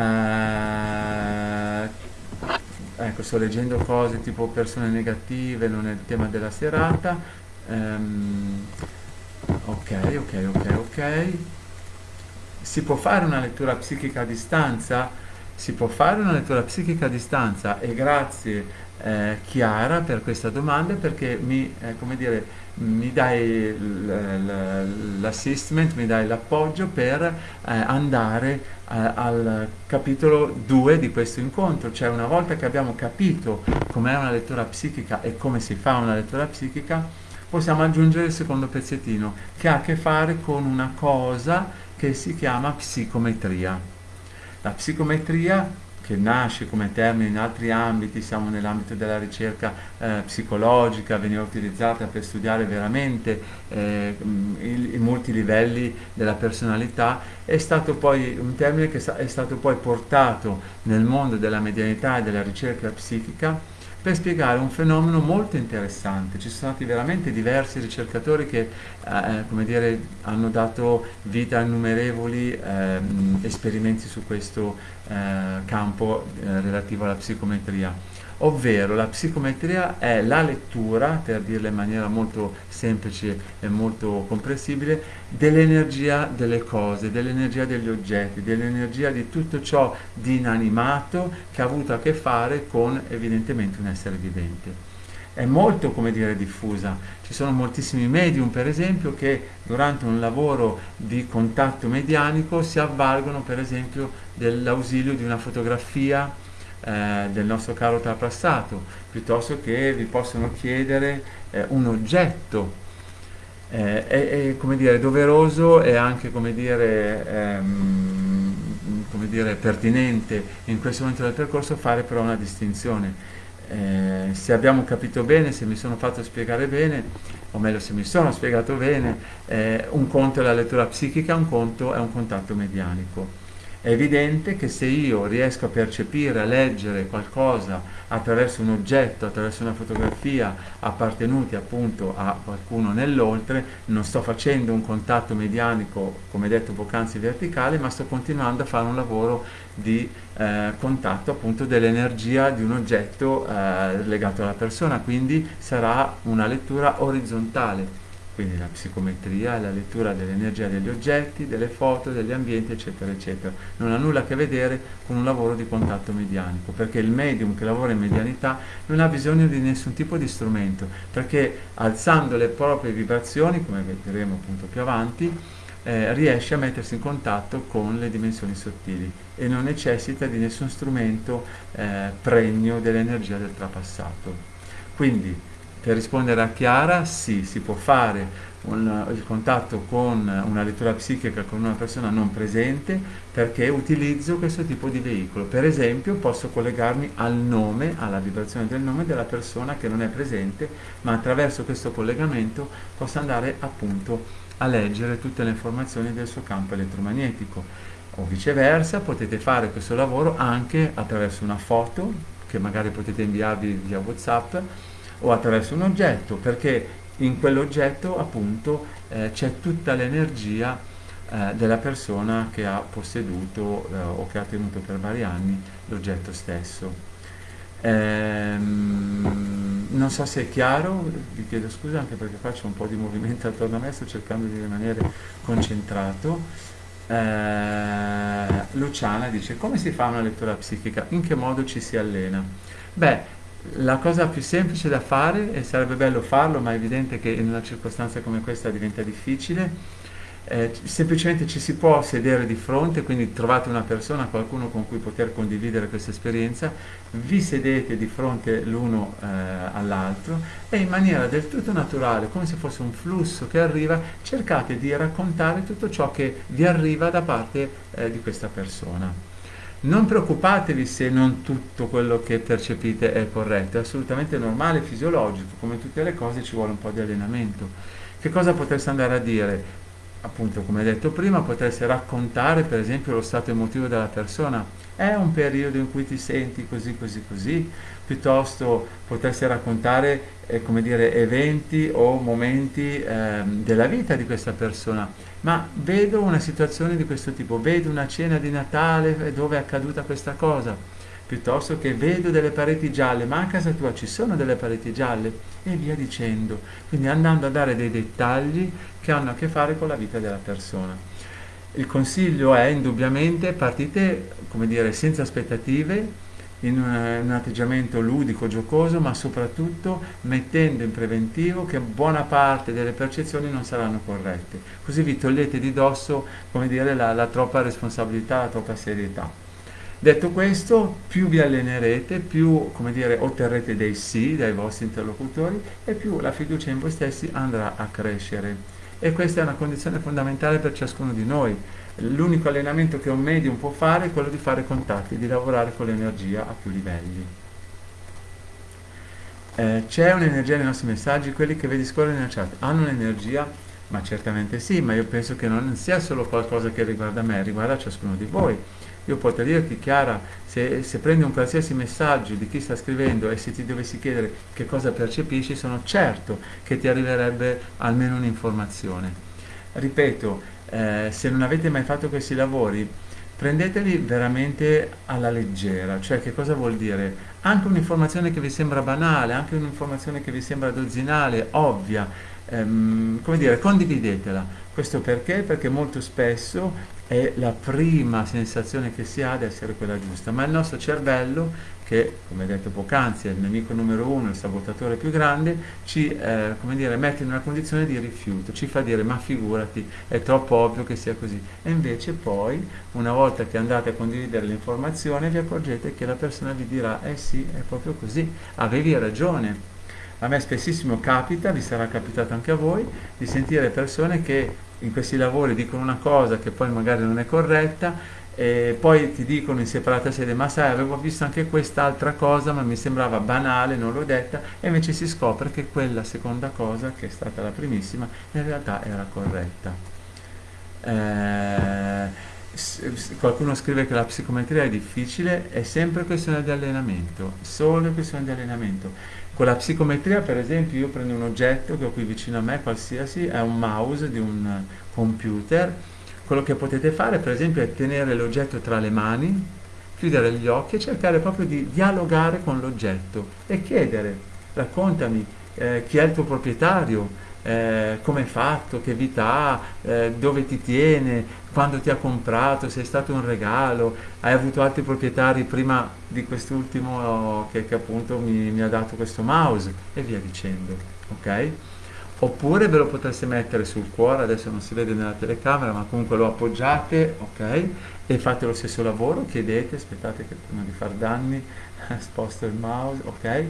ecco, sto leggendo cose tipo persone negative, non è il tema della serata. Um, ok, ok, ok, ok. Si può fare una lettura psichica a distanza? Si può fare una lettura psichica a distanza e grazie eh, Chiara per questa domanda perché mi, eh, come dire, mi dai l'assistment, mi dai l'appoggio per eh, andare eh, al capitolo 2 di questo incontro, cioè una volta che abbiamo capito com'è una lettura psichica e come si fa una lettura psichica, possiamo aggiungere il secondo pezzettino che ha a che fare con una cosa che si chiama psicometria. La psicometria che nasce come termine in altri ambiti, siamo nell'ambito della ricerca eh, psicologica, veniva utilizzata per studiare veramente eh, i, i multilivelli della personalità, è stato poi un termine che è stato poi portato nel mondo della medianità e della ricerca psichica per spiegare un fenomeno molto interessante. Ci sono stati veramente diversi ricercatori che eh, dire, hanno dato vita a innumerevoli eh, esperimenti su questo eh, campo eh, relativo alla psicometria ovvero la psicometria è la lettura, per dirla in maniera molto semplice e molto comprensibile, dell'energia delle cose, dell'energia degli oggetti, dell'energia di tutto ciò di inanimato che ha avuto a che fare con evidentemente un essere vivente è molto come dire diffusa. Ci sono moltissimi medium, per esempio, che durante un lavoro di contatto medianico si avvalgono, per esempio, dell'ausilio di una fotografia eh, del nostro caro trapassato, piuttosto che vi possono chiedere eh, un oggetto. Eh, è, è, come dire, doveroso e anche come dire, ehm, come dire, pertinente in questo momento del percorso fare però una distinzione. Eh, se abbiamo capito bene, se mi sono fatto spiegare bene, o meglio se mi sono spiegato bene, eh, un conto è la lettura psichica, un conto è un contatto medianico. È evidente che se io riesco a percepire, a leggere qualcosa attraverso un oggetto, attraverso una fotografia appartenuti appunto a qualcuno nell'oltre, non sto facendo un contatto medianico, come detto poc'anzi verticale, ma sto continuando a fare un lavoro di eh, contatto appunto dell'energia di un oggetto eh, legato alla persona, quindi sarà una lettura orizzontale quindi la psicometria, la lettura dell'energia degli oggetti, delle foto, degli ambienti, eccetera, eccetera. Non ha nulla a che vedere con un lavoro di contatto medianico, perché il medium che lavora in medianità non ha bisogno di nessun tipo di strumento, perché alzando le proprie vibrazioni, come vedremo appunto più avanti, eh, riesce a mettersi in contatto con le dimensioni sottili e non necessita di nessun strumento eh, pregno dell'energia del trapassato. Quindi per rispondere a Chiara, sì, si può fare un, il contatto con una lettura psichica con una persona non presente perché utilizzo questo tipo di veicolo. Per esempio posso collegarmi al nome, alla vibrazione del nome della persona che non è presente, ma attraverso questo collegamento posso andare appunto a leggere tutte le informazioni del suo campo elettromagnetico. O viceversa, potete fare questo lavoro anche attraverso una foto che magari potete inviarvi via WhatsApp o attraverso un oggetto, perché in quell'oggetto appunto eh, c'è tutta l'energia eh, della persona che ha posseduto eh, o che ha tenuto per vari anni l'oggetto stesso. Ehm, non so se è chiaro, vi chiedo scusa anche perché faccio un po' di movimento attorno a me, sto cercando di rimanere concentrato. Eh, Luciana dice come si fa una lettura psichica? In che modo ci si allena? Beh, la cosa più semplice da fare, e sarebbe bello farlo, ma è evidente che in una circostanza come questa diventa difficile, eh, semplicemente ci si può sedere di fronte, quindi trovate una persona, qualcuno con cui poter condividere questa esperienza, vi sedete di fronte l'uno eh, all'altro e in maniera del tutto naturale, come se fosse un flusso che arriva, cercate di raccontare tutto ciò che vi arriva da parte eh, di questa persona. Non preoccupatevi se non tutto quello che percepite è corretto, è assolutamente normale, fisiologico, come tutte le cose ci vuole un po' di allenamento. Che cosa potreste andare a dire? Appunto, come detto prima, potreste raccontare per esempio lo stato emotivo della persona. È un periodo in cui ti senti così, così, così, piuttosto potreste raccontare, eh, come dire, eventi o momenti eh, della vita di questa persona ma vedo una situazione di questo tipo, vedo una cena di Natale dove è accaduta questa cosa, piuttosto che vedo delle pareti gialle, ma a casa tua ci sono delle pareti gialle e via dicendo, quindi andando a dare dei dettagli che hanno a che fare con la vita della persona. Il consiglio è indubbiamente partite, come dire, senza aspettative, in un, un, atteggiamento ludico, giocoso, ma soprattutto mettendo in preventivo che buona parte delle percezioni non saranno corrette. Così vi togliete di dosso, come dire, la, la troppa responsabilità, la troppa serietà. Detto questo, più vi allenerete, più dire, otterrete dei sì dai vostri interlocutori e più la fiducia in voi stessi andrà a crescere. E questa è una condizione fondamentale per ciascuno di noi L'unico allenamento che un medium può fare è quello di fare contatti, di lavorare con l'energia a più livelli. Eh, c'è un'energia nei nostri messaggi, quelli che vedi scorrere nella chat hanno un'energia? Ma certamente sì, ma io penso che non sia solo qualcosa che riguarda me, riguarda ciascuno di voi. Io potrei dirti, Chiara, se, se prendi un qualsiasi messaggio di chi sta scrivendo e se ti dovessi chiedere che cosa percepisci, sono certo che ti arriverebbe almeno un'informazione. Ripeto, eh, se non avete mai fatto questi lavori, prendeteli veramente alla leggera, cioè che cosa vuol dire? Anche un'informazione che vi sembra banale, anche un'informazione che vi sembra dozzinale, ovvia, ehm, come dire, condividetela. Questo perché? Perché molto spesso è la prima sensazione che si ha ad essere quella giusta, ma il nostro cervello che, come detto poc'anzi, è il nemico numero uno, il sabotatore più grande, ci eh, dire, mette in una condizione di rifiuto, ci fa dire ma figurati, è troppo ovvio che sia così. E invece poi, una volta che andate a condividere l'informazione, vi accorgete che la persona vi dirà, eh sì, è proprio così, avevi ragione. A me spessissimo capita, vi sarà capitato anche a voi, di sentire persone che in questi lavori dicono una cosa che poi magari non è corretta e poi ti dicono in separata sede ma sai avevo visto anche quest'altra cosa ma mi sembrava banale non l'ho detta e invece si scopre che quella seconda cosa che è stata la primissima in realtà era corretta. Eh, qualcuno scrive che la psicometria è difficile è sempre questione di allenamento solo questione di allenamento. Con la psicometria per esempio io prendo un oggetto che ho qui vicino a me qualsiasi è un mouse di un computer. Quello che potete fare per esempio è tenere l'oggetto tra le mani, chiudere gli occhi e cercare proprio di dialogare con l'oggetto e chiedere, raccontami eh, chi è il tuo proprietario, eh, come è fatto, che vita ha, eh, dove ti tiene, quando ti ha comprato, se è stato un regalo, hai avuto altri proprietari prima di quest'ultimo che, che appunto mi, mi, ha dato questo mouse e via dicendo. ok? oppure ve lo potreste mettere sul cuore, adesso non si vede nella telecamera, ma comunque lo appoggiate, ok? E fate lo stesso lavoro, chiedete, aspettate che prima di far danni, sposto il mouse, ok?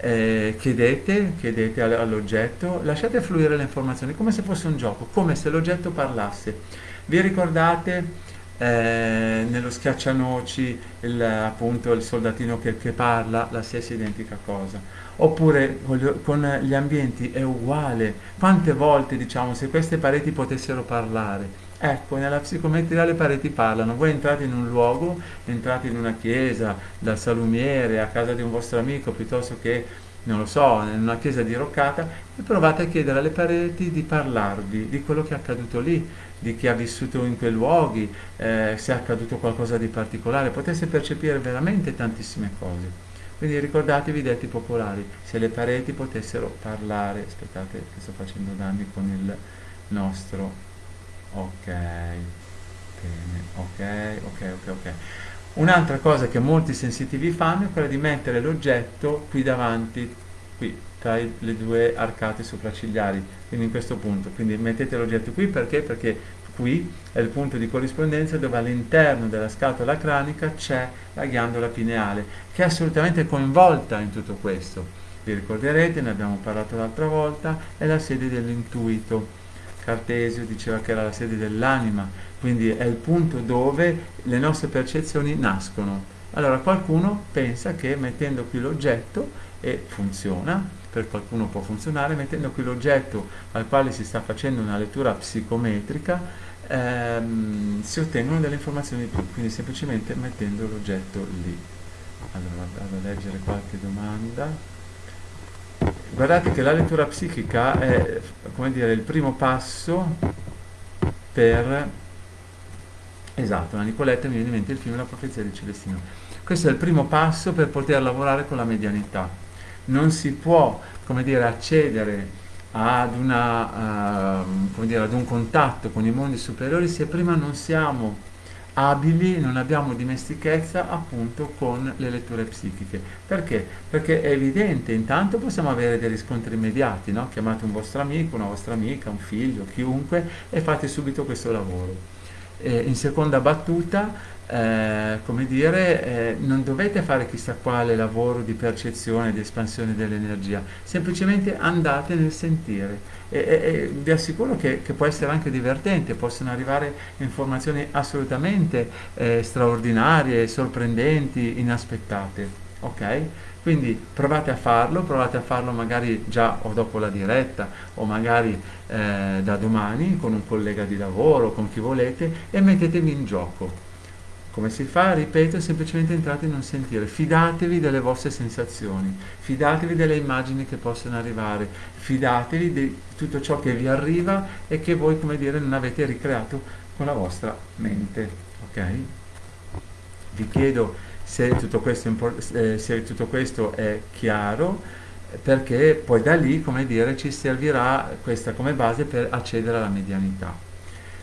Eh, chiedete, chiedete all'oggetto, lasciate fluire le informazioni come se fosse un gioco, come se l'oggetto parlasse. Vi ricordate eh, nello schiaccianoci il, appunto il soldatino che, che, parla, la stessa identica cosa. Oppure con gli ambienti è uguale. Quante volte diciamo se queste pareti potessero parlare? Ecco, nella psicometria le pareti parlano. Voi entrate in un luogo, entrate in una chiesa, dal salumiere, a casa di un vostro amico, piuttosto che, non lo so, in una chiesa diroccata, e provate a chiedere alle pareti di parlarvi di quello che è accaduto lì, di chi ha vissuto in quei luoghi, eh, se è accaduto qualcosa di particolare. Potesse percepire veramente tantissime cose. Quindi ricordatevi i detti popolari, se le pareti potessero parlare, aspettate che sto facendo danni con il nostro ok bene ok ok ok ok. Un'altra cosa che molti sensitivi fanno è quella di mettere l'oggetto qui davanti qui tra le due arcate sopraccigliari quindi in questo punto. Quindi mettete l'oggetto qui perché? Perché qui è il punto di corrispondenza dove all'interno della scatola cranica c'è la ghiandola pineale che è assolutamente coinvolta in tutto questo. Vi ricorderete, ne abbiamo parlato l'altra volta, è la sede dell'intuito Cartesio diceva che era la sede dell'anima, quindi è il punto dove le nostre percezioni nascono. Allora qualcuno pensa che mettendo qui l'oggetto, e funziona, per qualcuno può funzionare, mettendo qui l'oggetto al quale si sta facendo una lettura psicometrica, ehm, si ottengono delle informazioni di più, quindi semplicemente mettendo l'oggetto lì. Allora vado a leggere qualche domanda. Guardate che la lettura psichica è dire, il primo passo per... Esatto, la Nicoletta mi viene in mente il film La profezia di Celestino. Questo è il primo passo per poter lavorare con la medianità. Non si può, dire, accedere ad, una, uh, dire, ad un contatto con i mondi superiori se prima non siamo abili, non abbiamo dimestichezza appunto con le letture psichiche. Perché? Perché è evidente, intanto possiamo avere dei riscontri immediati, no? chiamate un vostro amico, una vostra amica, un figlio, chiunque e fate subito questo lavoro. E in seconda battuta eh, come dire, eh, non dovete fare chissà quale lavoro di percezione, di espansione dell'energia, semplicemente andate nel sentire e, e, vi assicuro che, che, può essere anche divertente, possono arrivare informazioni assolutamente eh, straordinarie, sorprendenti, inaspettate, ok? Quindi provate a farlo, provate a farlo magari già o dopo la diretta o magari eh, da domani con un collega di lavoro, con chi volete e mettetevi in gioco come si fa? Ripeto, semplicemente entrate in un sentire, fidatevi delle vostre sensazioni, fidatevi delle immagini che possono arrivare, fidatevi di tutto ciò che vi arriva e che voi, come dire, non avete ricreato con la vostra mente. Ok? Vi chiedo se tutto questo, eh, se tutto questo è chiaro, perché poi da lì, come dire, ci servirà questa come base per accedere alla medianità.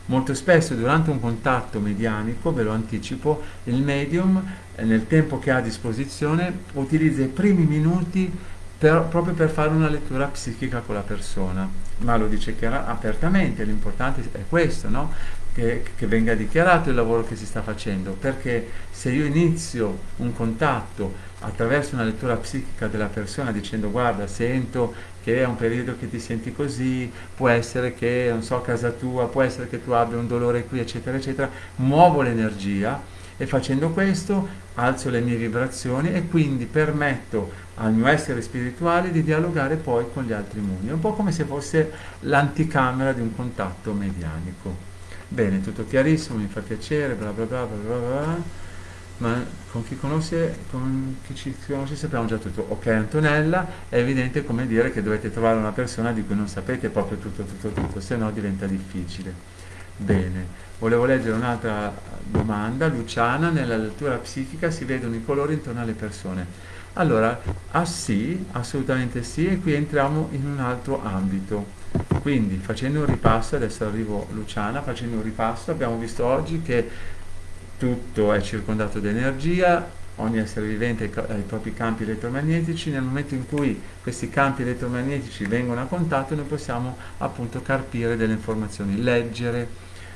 Molto spesso durante un contatto medianico, ve lo anticipo, il medium eh, nel tempo che ha a disposizione utilizza i primi minuti per, proprio per fare una lettura psichica con la persona, ma lo dice chiara, apertamente, l'importante è questo, no? Che, che venga dichiarato il lavoro che si sta facendo, perché se io inizio un contatto attraverso una lettura psichica della persona dicendo guarda sento che è un periodo che ti senti così, può essere che, non so, casa tua, può essere che tu abbia un dolore qui, eccetera, eccetera, muovo l'energia e facendo questo alzo le mie vibrazioni e quindi permetto al mio essere spirituale di dialogare poi con gli altri mondi. È un po' come se fosse l'anticamera di un contatto medianico. Bene, tutto chiarissimo, mi fa piacere, bla bla bla bla bla bla ma con chi conosce, con chi ci conosce sappiamo già tutto. Ok Antonella, è evidente come dire che dovete trovare una persona di cui non sapete proprio tutto, tutto, tutto, se no diventa difficile. Bene, volevo leggere un'altra domanda. Luciana, nella lettura psichica si vedono i colori intorno alle persone. Allora, ah sì, assolutamente sì, e qui entriamo in un altro ambito. Quindi, facendo un ripasso, adesso arrivo Luciana, facendo un ripasso, abbiamo visto oggi che tutto è circondato da energia, ogni essere vivente ha i propri campi elettromagnetici, nel momento in cui questi campi elettromagnetici vengono a contatto noi possiamo appunto carpire delle informazioni, leggere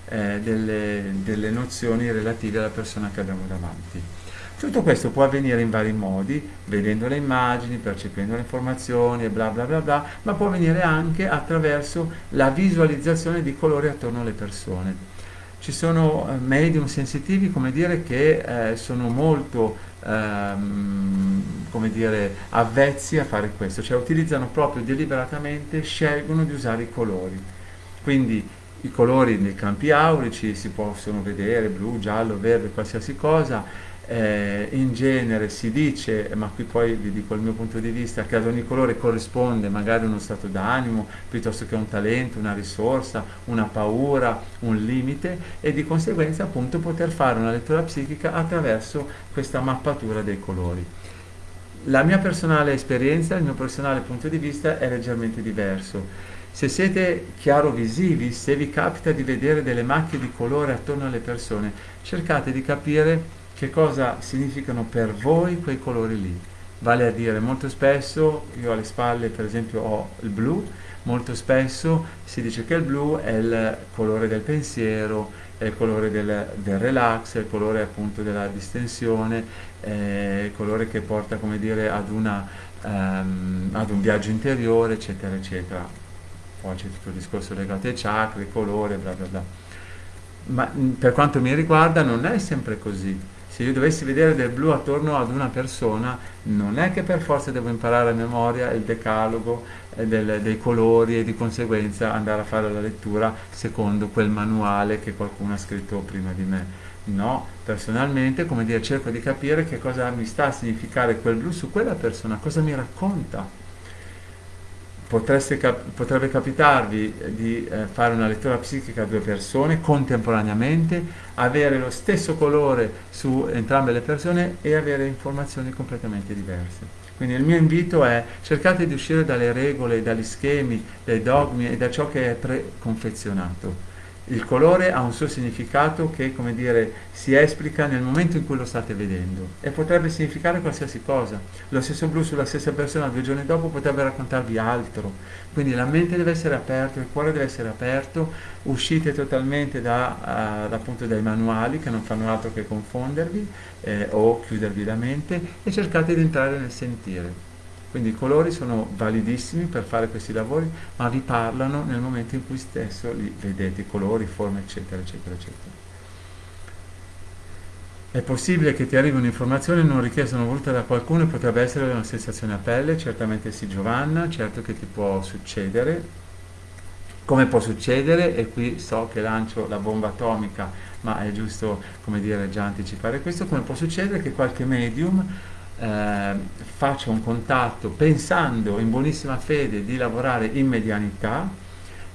eh, delle, delle nozioni relative alla persona che abbiamo davanti. Tutto questo può avvenire in vari modi, vedendo le immagini, percependo le informazioni e bla bla bla bla, ma può avvenire anche attraverso la visualizzazione di colori attorno alle persone. Ci sono eh, medium sensitivi, come dire, che eh, sono molto ehm, come dire, avvezzi a fare questo, cioè utilizzano proprio deliberatamente, scelgono di usare i colori. Quindi i colori nei campi aurici si possono vedere, blu, giallo, verde, qualsiasi cosa, eh, in genere si dice, ma qui poi vi dico il mio punto di vista, che ad ogni colore corrisponde magari uno stato d'animo, piuttosto che un talento, una risorsa, una paura, un limite e di conseguenza appunto poter fare una lettura psichica attraverso questa mappatura dei colori. La mia personale esperienza, il mio personale punto di vista è leggermente diverso. Se siete chiarovisivi, se vi capita di vedere delle macchie di colore attorno alle persone, cercate di capire che cosa significano per voi quei colori lì. Vale a dire, molto spesso, io alle spalle per esempio ho il blu, molto spesso si dice che il blu è il colore del pensiero, è il colore del, del relax, è il colore appunto della distensione, è il colore che porta come dire ad, una, um, ad un viaggio interiore, eccetera, eccetera. Poi c'è tutto il discorso legato ai chakra, colore, bla bla bla. Ma per quanto mi riguarda non è sempre così se io dovessi vedere del blu attorno ad una persona, non è che per forza devo imparare a memoria il decalogo eh, del, dei colori e di conseguenza andare a fare la lettura secondo quel manuale che qualcuno ha scritto prima di me. No, personalmente, come dire, cerco di capire che cosa mi sta a significare quel blu su quella persona, cosa mi racconta cap- potrebbe capitarvi di eh, fare una lettura psichica a due persone contemporaneamente, avere lo stesso colore su entrambe le persone e avere informazioni completamente diverse. Quindi il mio invito è cercate di uscire dalle regole, dagli schemi, dai dogmi e da ciò che è preconfezionato il colore ha un suo significato che, come dire, si esplica nel momento in cui lo state vedendo e potrebbe significare qualsiasi cosa. Lo stesso blu sulla stessa persona due giorni dopo potrebbe raccontarvi altro. Quindi la mente deve essere aperta, il cuore deve essere aperto, uscite totalmente da, uh, appunto dai manuali che non fanno altro che confondervi eh, o chiudervi la mente e cercate di entrare nel sentire. Quindi i colori sono validissimi per fare questi lavori, ma vi parlano nel momento in cui stesso li vedete, i colori, forme, eccetera, eccetera, eccetera. È possibile che ti arrivi un'informazione non richiesta, non voluta da qualcuno potrebbe essere una sensazione a pelle, certamente sì Giovanna, certo che ti può succedere. Come può succedere, e qui so che lancio la bomba atomica, ma è giusto, come dire, già anticipare questo, come può succedere che qualche medium eh, faccia un contatto pensando in buonissima fede di lavorare in medianità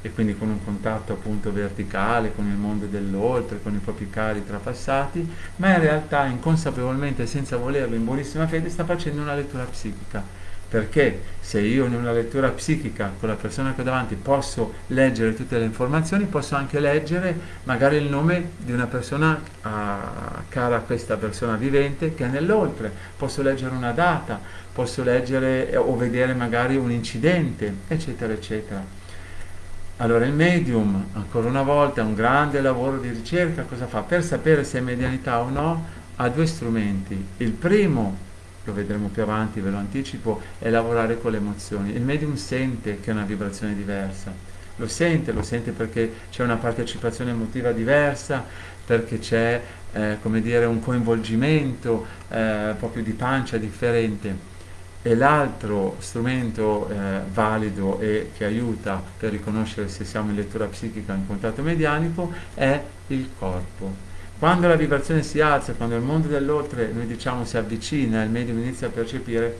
e quindi con un contatto appunto verticale con il mondo dell'oltre, con i propri cari trapassati, ma in realtà inconsapevolmente, senza volerlo, in buonissima fede, sta facendo una lettura psichica perché se io in una lettura psichica con la persona che ho davanti posso leggere tutte le informazioni, posso anche leggere magari il nome di una persona uh, cara a questa persona vivente che è nell'oltre, posso leggere una data, posso leggere eh, o vedere magari un incidente, eccetera, eccetera. Allora il medium, ancora una volta, è un grande lavoro di ricerca, cosa fa? Per sapere se è medianità o no, ha due strumenti. Il primo lo vedremo più avanti, ve lo anticipo, è lavorare con le emozioni. Il medium sente che è una vibrazione diversa, lo sente, lo sente perché c'è una partecipazione emotiva diversa, perché c'è eh, come dire, un coinvolgimento eh, proprio di pancia differente. E l'altro strumento eh, valido e che aiuta per riconoscere se siamo in lettura psichica o in contatto medianico è il corpo quando la vibrazione si alza, quando il mondo dell'oltre, noi diciamo, si avvicina il medium inizia a percepire,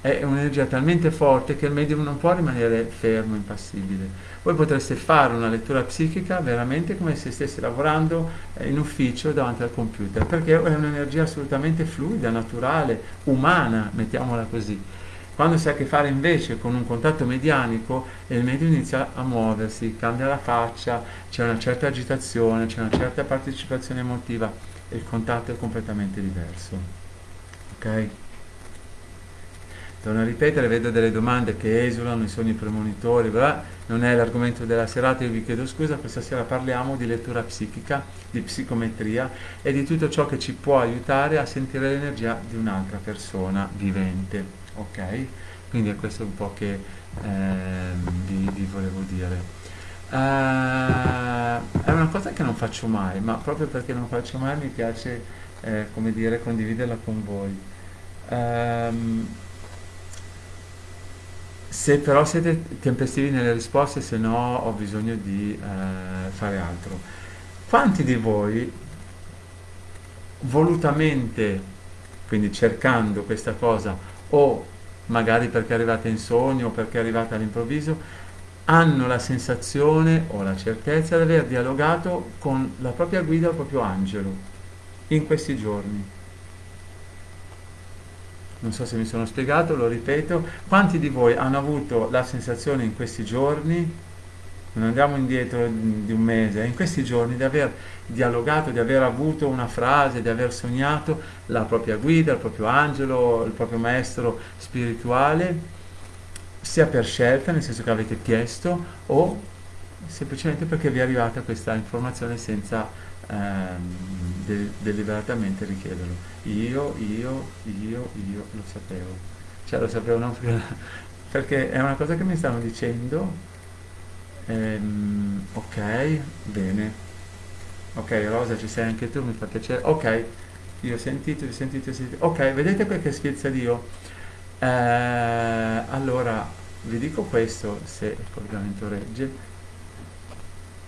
è un'energia talmente forte che il medium non può rimanere fermo, impassibile. Voi potreste fare una lettura psichica veramente come se stesse lavorando in ufficio davanti al computer, perché è un'energia assolutamente fluida, naturale, umana, mettiamola così. Quando si ha a che fare invece con un contatto medianico, il medio inizia a muoversi, cambia la faccia, c'è una certa agitazione, c'è una certa partecipazione emotiva e il contatto è completamente diverso. Ok? torno a ripetere, vedo delle domande che esulano, i sogni premonitori, bla, non è l'argomento della serata, io vi chiedo scusa, questa sera parliamo di lettura psichica, di psicometria e di tutto ciò che ci può aiutare a sentire l'energia di un'altra persona vivente, ok? Quindi è questo un po' che eh, vi, vi, volevo dire. Uh, è una cosa che non faccio mai, ma proprio perché non faccio mai mi piace, eh, come dire, condividerla con voi. Um, se però siete tempestivi nelle risposte, se no ho bisogno di eh, fare altro. Quanti di voi volutamente, quindi cercando questa cosa, o magari perché arrivate in sogno o perché arrivate all'improvviso, hanno la sensazione o la certezza di aver dialogato con la propria guida il proprio angelo in questi giorni? non so se mi sono spiegato, lo ripeto, quanti di voi hanno avuto la sensazione in questi giorni, non andiamo indietro di un mese, in questi giorni di aver dialogato, di aver avuto una frase, di aver sognato la propria guida, il proprio angelo, il proprio maestro spirituale, sia per scelta, nel senso che avete chiesto, o semplicemente perché vi è arrivata questa informazione senza ehm, de- deliberatamente richiederlo. Io, io, io, io lo sapevo. Cioè lo sapevo non perché, perché è una cosa che mi stanno dicendo. Ehm, ok, bene. Ok, Rosa, ci sei anche tu, mi fa piacere. Ok, io ho sentito, ho sentito, ho sentito. Ok, vedete quel che sfizia Dio? Eh, allora, vi dico questo, se il collegamento regge.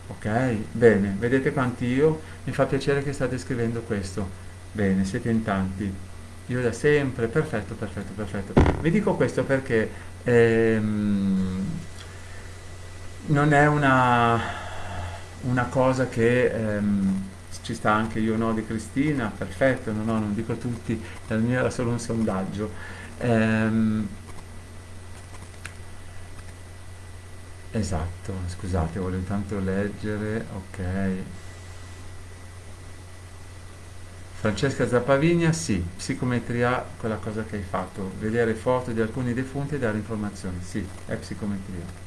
Ok, bene, vedete quanti io? Mi fa piacere che state scrivendo questo. Bene, siete in tanti. Io da sempre, perfetto, perfetto, perfetto. Vi dico questo perché ehm, non è una, una cosa che ehm, ci sta anche io no di Cristina, perfetto, no, no, non dico tutti, il mio era solo un sondaggio. Ehm, esatto, scusate, voglio intanto leggere, ok. Francesca Zappavigna, sì, psicometria, quella cosa che hai fatto, vedere foto di alcuni defunti e dare informazioni, sì, è psicometria.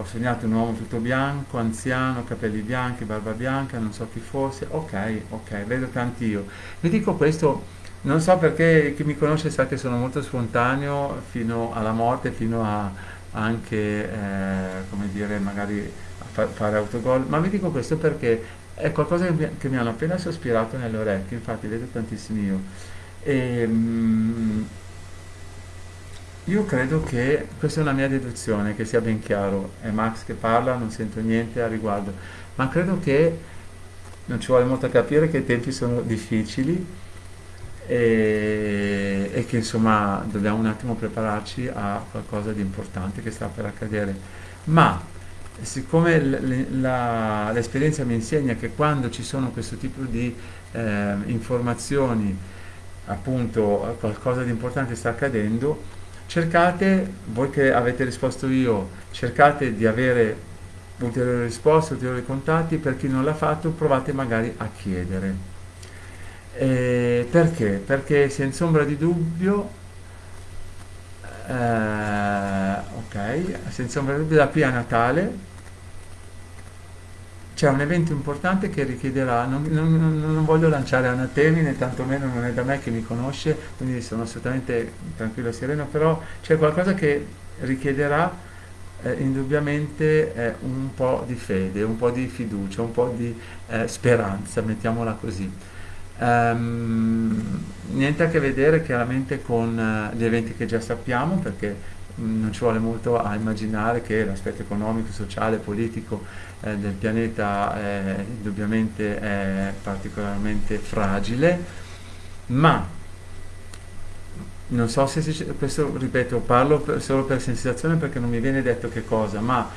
Ho sognato un uomo tutto bianco, anziano, capelli bianchi, barba bianca, non so chi fosse, ok, ok, vedo tanti io. Vi dico questo, non so perché chi mi conosce sa che sono molto spontaneo fino alla morte, fino a anche, eh, come dire, magari fa- fare autogol, ma vi dico questo perché è qualcosa che mi, che mi hanno appena sospirato nelle orecchie, infatti vedo tantissimi io. E, mm, io credo che, questa è una mia deduzione, che sia ben chiaro, è Max che parla, non sento niente a riguardo, ma credo che non ci vuole molto a capire che i tempi sono difficili e, e che insomma dobbiamo un attimo prepararci a qualcosa di importante che sta per accadere. Ma siccome l'esperienza mi insegna che quando ci sono questo tipo di eh, informazioni, appunto qualcosa di importante sta accadendo, cercate, voi che avete risposto io, cercate di avere ulteriori risposte, ulteriori contatti, per chi non l'ha fatto provate magari a chiedere. Eh, perché? Perché senza ombra di dubbio eh, ok, senza ombra di dubbio da qui a Natale c'è un evento importante che richiederà, non, non, non, voglio lanciare anatemi né tantomeno non è da me che mi conosce, quindi sono assolutamente tranquillo e sereno, però c'è qualcosa che richiederà eh, indubbiamente eh, un po' di fede, un po' di fiducia, un po' di eh, speranza, mettiamola così. Um, niente a che vedere chiaramente con uh, gli eventi che già sappiamo, perché mh, mm, non ci vuole molto a immaginare che l'aspetto economico, sociale, politico eh, del pianeta è, indubbiamente è particolarmente fragile, ma non so se questo ripeto, parlo per, solo per sensazione perché non mi viene detto che cosa, ma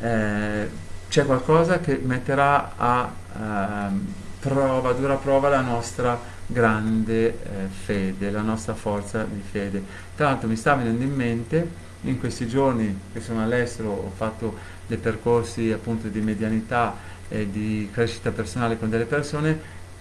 eh, c'è qualcosa che metterà a eh, prova, dura prova la nostra grande eh, fede, la nostra forza di fede. Tra l'altro mi sta venendo in mente, in questi giorni che sono all'estero ho fatto dei percorsi appunto di medianità e di crescita personale con delle persone,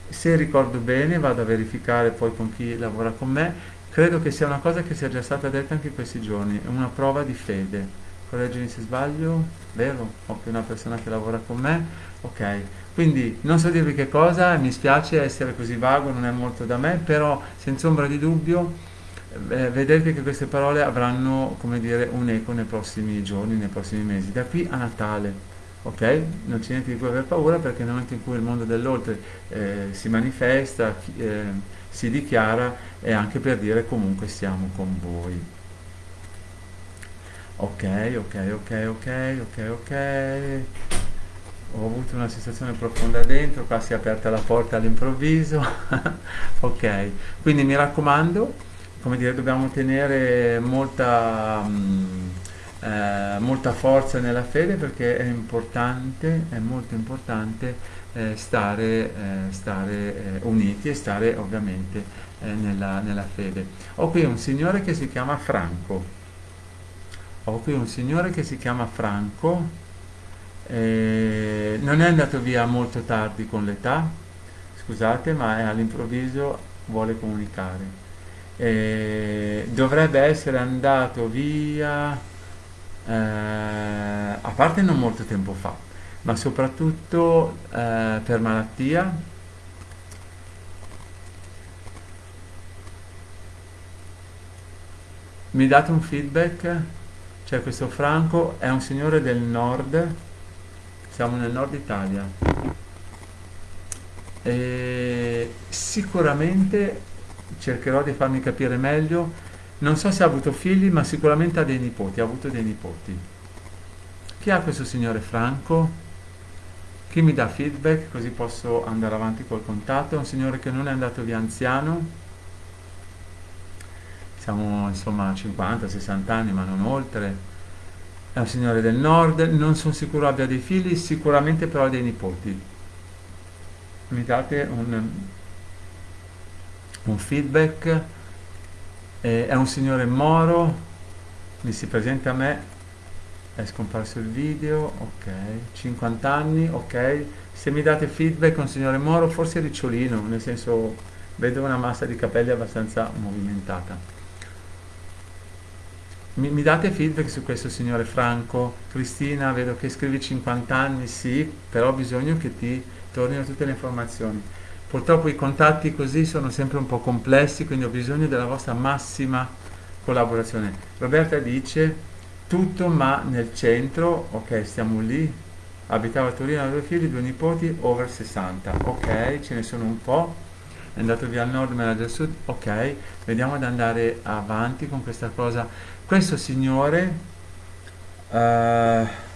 se ricordo bene vado a verificare poi con chi lavora con me, credo che sia una cosa che sia già stata detta anche in questi giorni, è una prova di fede. Correggimi se sbaglio, vero? Ho più una persona che lavora con me, ok. Quindi non so dirvi che cosa, mi spiace essere così vago, non è molto da me, però senza ombra di dubbio eh, vedete che queste parole avranno, come dire, un eco nei prossimi giorni, nei prossimi mesi, da qui a Natale. Ok? Non c'è niente di cui aver paura perché nel momento in cui il mondo dell'oltre eh, si manifesta, eh, si dichiara, è anche per dire comunque siamo con voi. Ok, ok, ok, ok, ok, ok. Ho avuto una sensazione profonda dentro, qua si è aperta la porta all'improvviso. ok, quindi mi raccomando, come dire, dobbiamo tenere molta... Mh, eh, molta forza nella fede perché è importante, è molto importante eh, stare, eh, stare eh, uniti e stare ovviamente eh, nella, nella fede. Ho qui un signore che si chiama Franco, ho qui un signore che si chiama Franco, eh, non è andato via molto tardi con l'età, scusate, ma all'improvviso vuole comunicare. Eh, dovrebbe essere andato via eh, a parte non molto tempo fa, ma soprattutto eh, per malattia. Mi date un feedback? C'è questo Franco, è un signore del nord, siamo nel nord Italia. E sicuramente cercherò di farmi capire meglio non so se ha avuto figli, ma sicuramente ha dei nipoti, ha avuto dei nipoti. Chi ha questo signore Franco? Chi mi dà feedback così posso andare avanti col contatto? È un signore che non è andato via anziano, siamo insomma a 50-60 anni ma non oltre, è un signore del nord, non sono sicuro abbia dei figli, sicuramente però ha dei nipoti. Mi date un, un feedback? Eh, è un signore moro, mi si presenta a me, è scomparso il video, ok, 50 anni, ok, se mi date feedback un signore moro, forse ricciolino, nel senso vedo una massa di capelli abbastanza movimentata. Mi, mi, date feedback su questo signore Franco? Cristina, vedo che scrivi 50 anni, sì, però ho bisogno che ti tornino tutte le informazioni. Purtroppo i contatti così sono sempre un po' complessi, quindi ho bisogno della vostra massima collaborazione. Roberta dice tutto ma nel centro, ok, stiamo lì, abitava a Torino, due figli, due nipoti, over 60, ok, ce ne sono un po', è andato via al nord, manager sud, ok, vediamo ad andare avanti con questa cosa. Questo signore... Uh,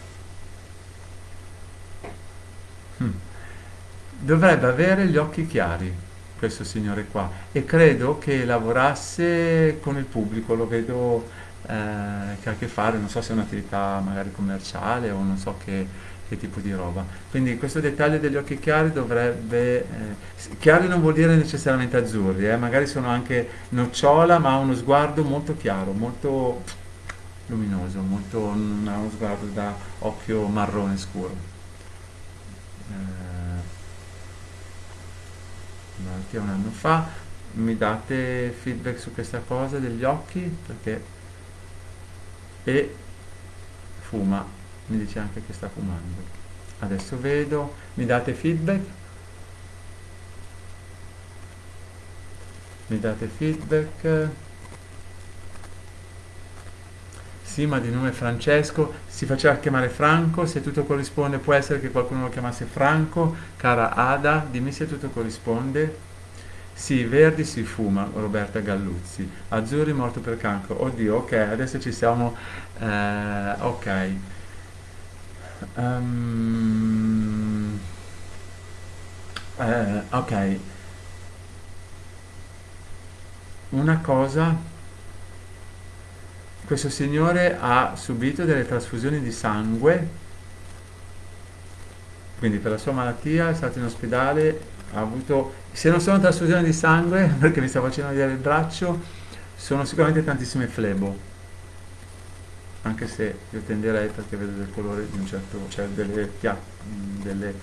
dovrebbe avere gli occhi chiari questo signore qua e credo che lavorasse con il pubblico, lo vedo eh, che ha a che fare, non so se è un'attività magari commerciale o non so che, che, tipo di roba. Quindi questo dettaglio degli occhi chiari dovrebbe... Eh, chiari non vuol dire necessariamente azzurri, eh, magari sono anche nocciola ma ha uno sguardo molto chiaro, molto luminoso, molto, non ha uno sguardo da occhio marrone scuro. Malattia un anno fa. Mi date feedback su questa cosa degli occhi perché e fuma. Mi dice anche che sta fumando. Adesso vedo. Mi date feedback? Mi date feedback sì ma di nome Francesco si faceva chiamare Franco se tutto corrisponde può essere che qualcuno lo chiamasse Franco cara Ada dimmi se tutto corrisponde sì, verdi si fuma, Roberta Galluzzi. Azzurri morto per cancro. Oddio, ok, adesso ci siamo... Eh, ok. Um, eh, ok. Una cosa questo signore ha subito delle trasfusioni di sangue, quindi per la sua malattia è stato in ospedale, ha avuto, se non sono trasfusioni di sangue, perché mi sta facendo vedere il braccio, sono sicuramente tantissime flebo, anche se io tenderei perché vedo del colore di un certo, cioè delle, delle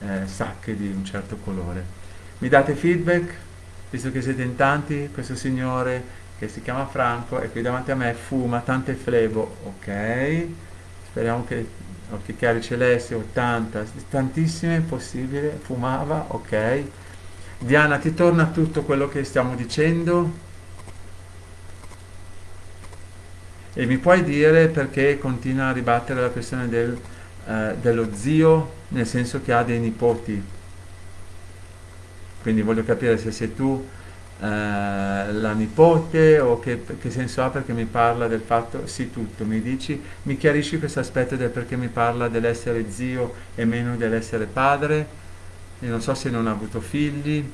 eh, sacche di un certo colore. Mi date feedback, visto che siete in tanti, questo signore che si chiama Franco e qui davanti a me fuma tante flebo, ok? Speriamo che occhi chiari celesti 80, tantissime possibile, fumava, ok? Diana, ti torna tutto quello che stiamo dicendo? E mi puoi dire perché continua a ribattere la questione del, eh, dello zio, nel senso che ha dei nipoti? Quindi voglio capire se sei tu la nipote o che, che, senso ha perché mi parla del fatto, sì tutto, mi dici, mi chiarisci questo aspetto del perché mi parla dell'essere zio e meno dell'essere padre, e non so se non ha avuto figli,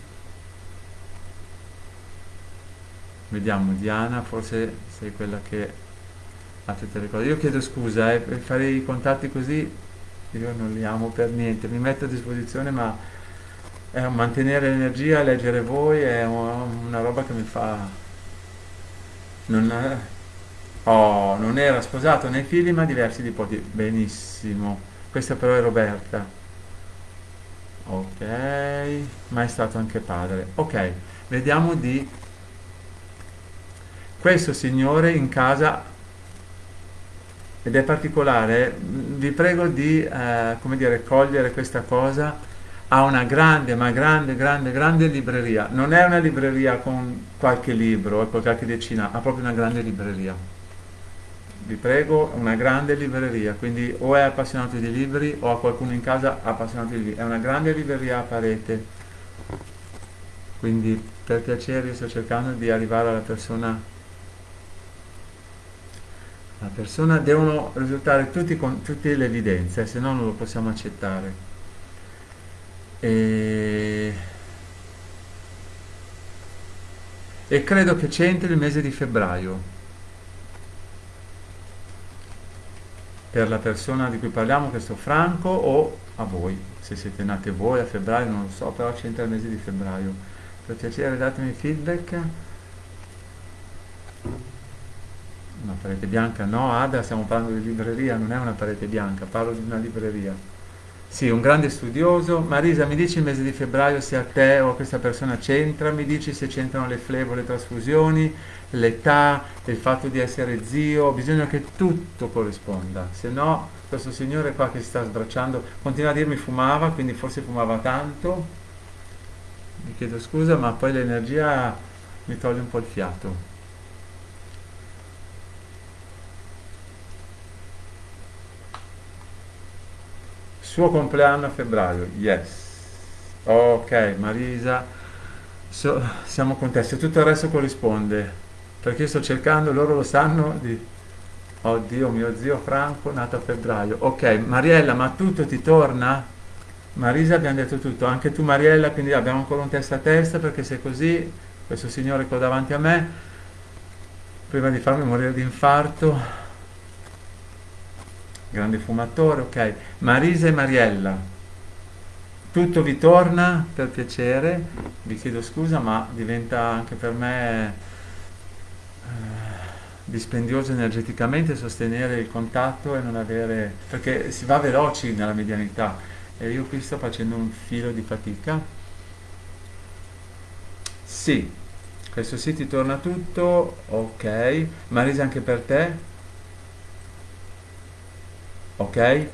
vediamo Diana, forse sei quella che ha tutte le cose, io chiedo scusa, eh, fare i contatti così io non li amo per niente, mi metto a disposizione ma eh, mantenere l'energia, leggere voi è una roba che mi fa... Non, è... oh, non era sposato né figli ma diversi nipoti. Benissimo. Questa però è Roberta. Ok, ma è stato anche padre. Ok, vediamo di... Questo signore in casa ed è particolare, vi prego di, eh, come dire, cogliere questa cosa ha una grande, ma grande, grande, grande libreria. Non è una libreria con qualche libro o con qualche decina, ha proprio una grande libreria. Vi prego, una grande libreria, quindi o è appassionato di libri o ha qualcuno in casa appassionato di libri. È una grande libreria a parete. Quindi per piacere sto cercando di arrivare alla persona la persona devono risultare tutti con tutte le evidenze, se no non lo possiamo accettare. E, e credo che c'entri il mese di febbraio. Per la persona di cui parliamo, questo Franco, o a voi, se siete nati voi a febbraio, non lo so, però c'entra il mese di febbraio. Per piacere datemi feedback. Una parete bianca? No, Ada, stiamo parlando di libreria, non è una parete bianca, parlo di una libreria. Sì, un grande studioso. Marisa, mi dici il mese di febbraio se a te o a questa persona c'entra? Mi dici se c'entrano le flebo, le trasfusioni, l'età, il fatto di essere zio? Bisogna che tutto corrisponda, se no questo signore qua che si sta sbracciando continua a dirmi fumava, quindi forse fumava tanto. Mi chiedo scusa, ma poi l'energia mi toglie un po' il fiato. Suo compleanno a febbraio, yes. Ok, Marisa, so, siamo contesti, tutto il resto corrisponde, perché io sto cercando, loro lo sanno, di... Oddio, mio zio Franco, nato a febbraio. Ok, Mariella, ma tutto ti torna? Marisa abbiamo detto tutto, anche tu Mariella, quindi abbiamo ancora un testa a testa, perché se così, questo signore qua davanti a me, prima di farmi morire di infarto, grande fumatore, ok. Marisa e Mariella, tutto vi torna per piacere, vi chiedo scusa ma diventa anche per me eh, dispendioso energeticamente sostenere il contatto e non avere, perché si va veloci nella medianità e io qui sto facendo un filo di fatica. Sì, questo sì ti torna tutto, ok. Marisa anche per te? Ok?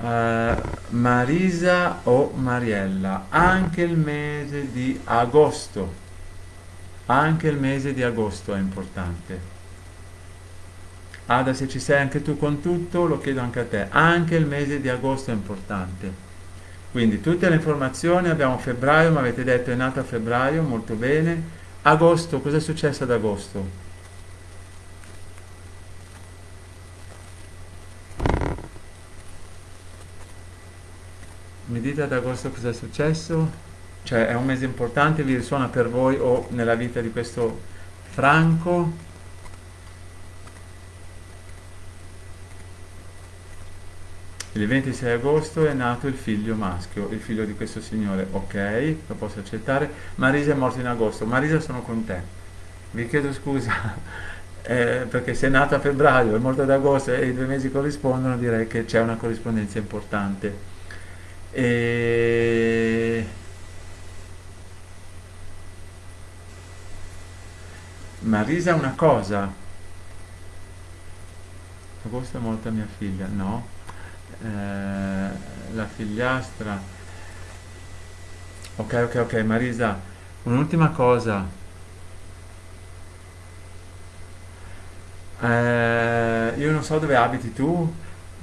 Uh, Marisa o Mariella, anche il mese di agosto, anche il mese di agosto è importante. Ada, se ci sei anche tu con tutto, lo chiedo anche a te. Anche il mese di agosto è importante. Quindi tutte le informazioni, abbiamo febbraio, mi avete detto è nato a febbraio, molto bene. Agosto, cosa è successo ad agosto? Mi dite ad agosto cosa è successo? Cioè è un mese importante, vi risuona per voi o nella vita di questo Franco? Il 26 agosto è nato il figlio maschio, il figlio di questo signore, ok, lo posso accettare. Marisa è morto in agosto, Marisa sono con te. Vi chiedo scusa, eh, perché se è nato a febbraio, è morto ad agosto e i due mesi corrispondono, direi che c'è una corrispondenza importante. E... Marisa una cosa. Agosto è molta mia figlia, no. Eh, la figliastra. Ok, ok, ok, Marisa, un'ultima cosa. Eh, io non so dove abiti tu,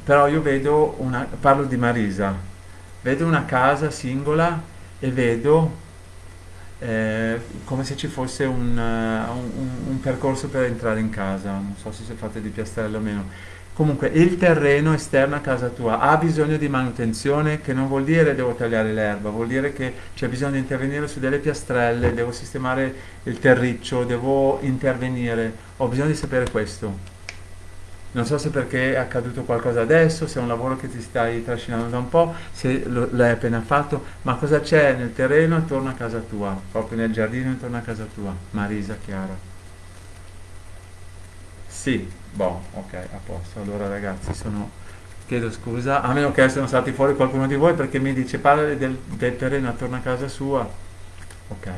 però io vedo una, parlo di Marisa, vedo una casa singola e vedo eh, come se ci fosse un, uh, un, un, percorso per entrare in casa, non so se fate di piastrello o meno. Comunque il terreno esterno a casa tua ha bisogno di manutenzione, che non vuol dire devo tagliare l'erba, vuol dire che c'è bisogno di intervenire su delle piastrelle, devo sistemare il terriccio, devo intervenire, ho bisogno di sapere questo. Non so se perché è accaduto qualcosa adesso, se è un lavoro che ti stai trascinando da un po', se l'hai appena fatto, ma cosa c'è nel terreno attorno a casa tua, proprio nel giardino intorno a casa tua? Marisa Chiara. Sì, boh, ok, a posto. Allora ragazzi, sono... chiedo scusa, a meno che siano stati fuori qualcuno di voi perché mi dice parla del, del terreno attorno a casa sua. Ok,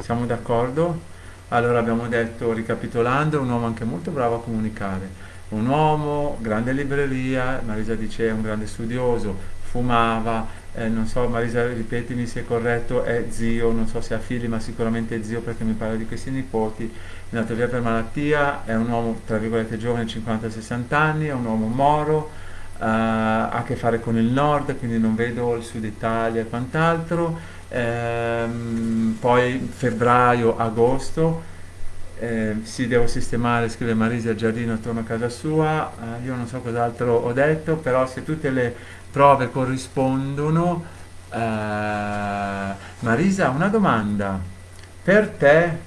siamo d'accordo? Allora abbiamo detto, ricapitolando, un uomo anche molto bravo a comunicare, un uomo, grande libreria, Marisa dice è un grande studioso, fumava, eh, non so, Marisa ripetimi se è corretto, è zio, non so se ha figli, ma sicuramente è zio perché mi parla di questi nipoti, è nato via per malattia, è un uomo, tra virgolette, giovane, 50-60 anni, è un uomo moro, eh, ha a che fare con il nord, quindi non vedo il sud Italia e quant'altro, ehm, poi febbraio, agosto, eh, sì devo sistemare, scrive Marisa il giardino attorno a casa sua, eh, io non so cos'altro ho detto, però se tutte le prove corrispondono, eh, Marisa una domanda, per te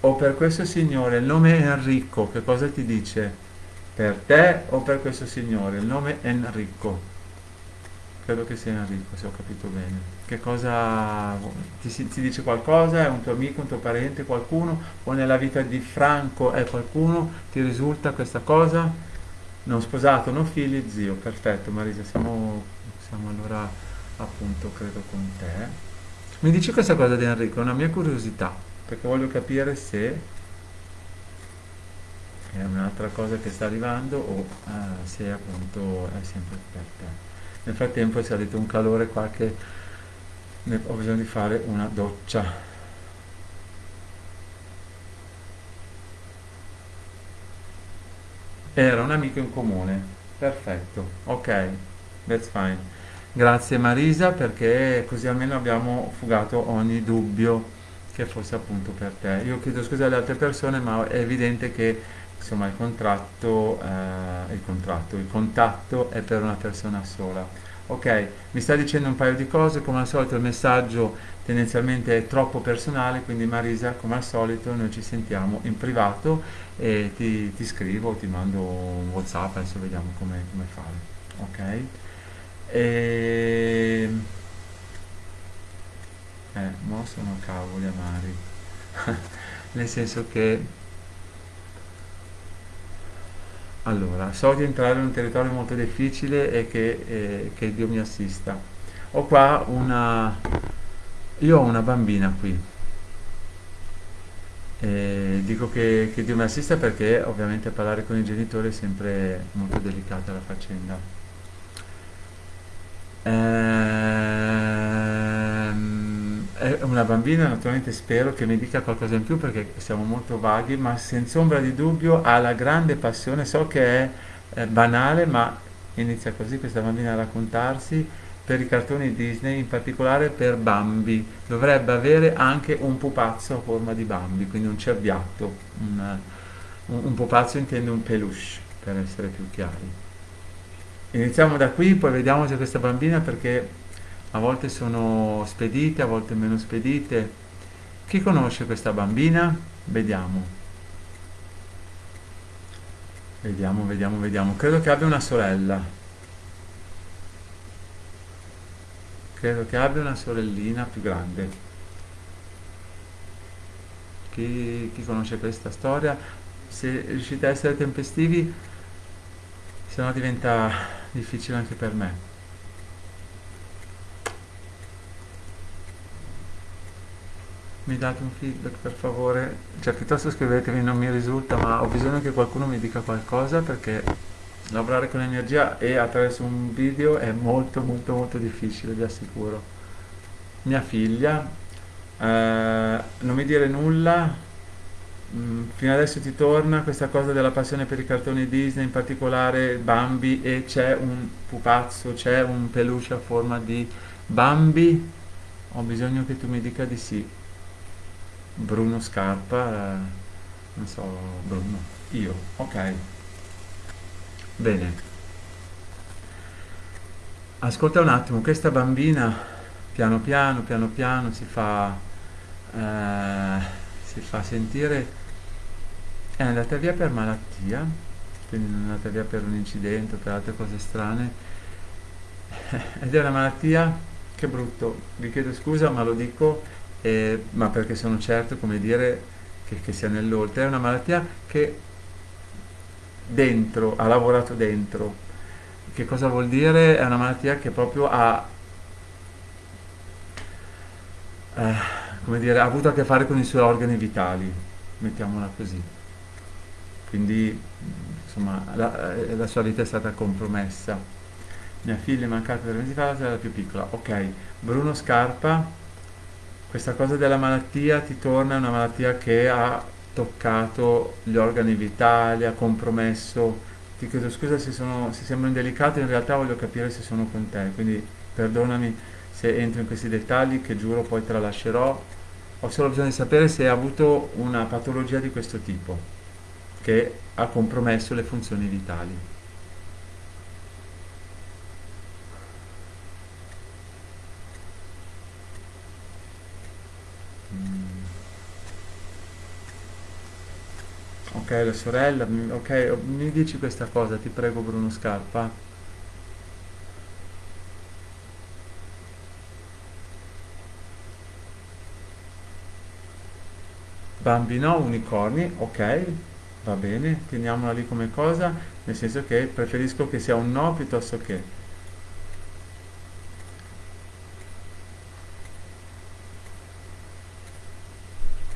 o per questo signore il nome Enrico, che cosa ti dice? Per te o per questo signore il nome Enrico? Credo che sia Enrico, se ho capito bene. Che cosa ti, ti, dice qualcosa? È un tuo amico, un tuo parente, qualcuno? O nella vita di Franco è qualcuno? Ti risulta questa cosa? Non sposato, non figli, zio. Perfetto, Marisa, siamo, siamo allora appunto, credo, con te. Mi dici questa cosa di Enrico? È una mia curiosità, perché voglio capire se è un'altra cosa che sta arrivando o uh, se appunto è sempre per te. Nel frattempo è salito un calore qua che ho bisogno di fare una doccia. Era un amico in comune. Perfetto. Ok, that's fine. Grazie Marisa perché così almeno abbiamo fugato ogni dubbio che fosse appunto per te. Io chiedo scusa alle altre persone ma è evidente che insomma il contratto, eh, il contratto, il contatto è per una persona sola. Ok, mi sta dicendo un paio di cose, come al solito il messaggio tendenzialmente è troppo personale, quindi Marisa, come al solito, noi ci sentiamo in privato e ti, ti scrivo, ti mando un Whatsapp, adesso vediamo come, come fare. Ok? E... Eh, mo sono cavoli amari. Nel senso che allora, so di entrare in un territorio molto difficile e che, eh, che Dio mi assista. Ho qua una... Io ho una bambina qui. E dico che, che Dio mi assista perché ovviamente parlare con i genitori è sempre molto delicata la faccenda. È una bambina, naturalmente spero che mi dica qualcosa in più perché siamo molto vaghi, ma senza ombra di dubbio ha la grande passione, so che è eh, banale, ma inizia così questa bambina a raccontarsi per i cartoni Disney, in particolare per Bambi. Dovrebbe avere anche un pupazzo a forma di Bambi, quindi un cerbiatto, un, un, un pupazzo intende un peluche, per essere più chiari. Iniziamo da qui, poi vediamo se questa bambina, perché a volte sono spedite, a volte meno spedite. Chi conosce questa bambina? Vediamo. Vediamo, vediamo, vediamo. Credo che abbia una sorella. Credo che abbia una sorellina più grande. Chi, chi conosce questa storia? Se riuscite a essere tempestivi, se no diventa difficile anche per me. Mi date un feedback per favore, cioè piuttosto scrivetemi non mi risulta, ma ho bisogno che qualcuno mi dica qualcosa perché lavorare con energia e attraverso un video è molto molto molto difficile, vi assicuro. Mia figlia, eh, non mi dire nulla, mm, fino adesso ti torna questa cosa della passione per i cartoni Disney, in particolare Bambi e c'è un pupazzo, c'è un peluche a forma di Bambi, ho bisogno che tu mi dica di sì. Bruno Scarpa, non so, Bruno, io, ok. Bene. Ascolta un attimo, questa bambina piano piano, piano piano si fa, eh, si fa sentire, è andata via per malattia, quindi è andata via per un incidente per altre cose strane, ed è una malattia, che brutto, vi chiedo scusa ma lo dico, eh, ma perché sono certo, come dire, che, che sia nell'oltre. È una malattia che dentro, ha lavorato dentro. Che cosa vuol dire? È una malattia che proprio ha, eh, come dire, ha avuto a che fare con i suoi organi vitali, mettiamola così. Quindi, insomma, la, eh, la sua vita è stata compromessa. Mia figlia è mancata tre mesi fa, era più piccola. Ok, Bruno Scarpa questa cosa della malattia ti torna, è una malattia che ha toccato gli organi vitali, ha compromesso. Ti chiedo scusa se, sono, se sembro indelicato, in realtà voglio capire se sono con te, quindi perdonami se entro in questi dettagli che giuro poi tralascerò. Ho solo bisogno di sapere se hai avuto una patologia di questo tipo che ha compromesso le funzioni vitali. Ok, la sorella, ok, mi dici questa cosa, ti prego Bruno Scarpa. Bambino, unicorni, ok, va bene, teniamola lì come cosa, nel senso che preferisco che sia un no piuttosto che.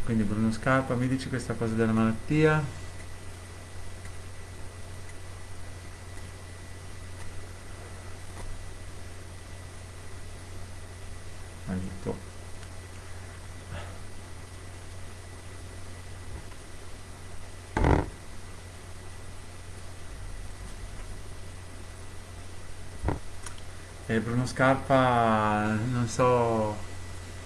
Quindi Bruno Scarpa, mi dici questa cosa della malattia? Aiuto. E Bruno Scarpa, non so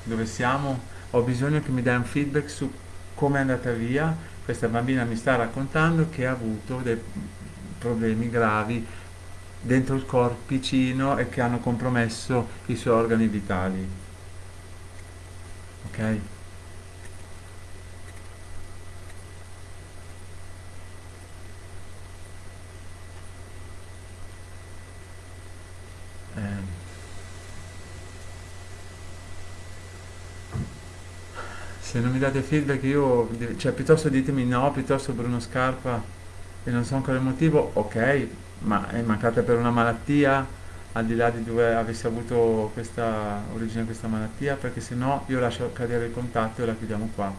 dove siamo, ho bisogno che mi dai un feedback su come è andata via. Questa bambina mi sta raccontando che ha avuto dei problemi gravi dentro il corpicino e che hanno compromesso i suoi organi vitali. Ok? Se non mi date feedback io, cioè piuttosto ditemi no, piuttosto Bruno Scarpa e non so ancora il motivo, ok, ma è mancata per una malattia, al di là di dove avesse avuto questa origine questa malattia, perché se no io lascio cadere il contatto e la chiudiamo qua.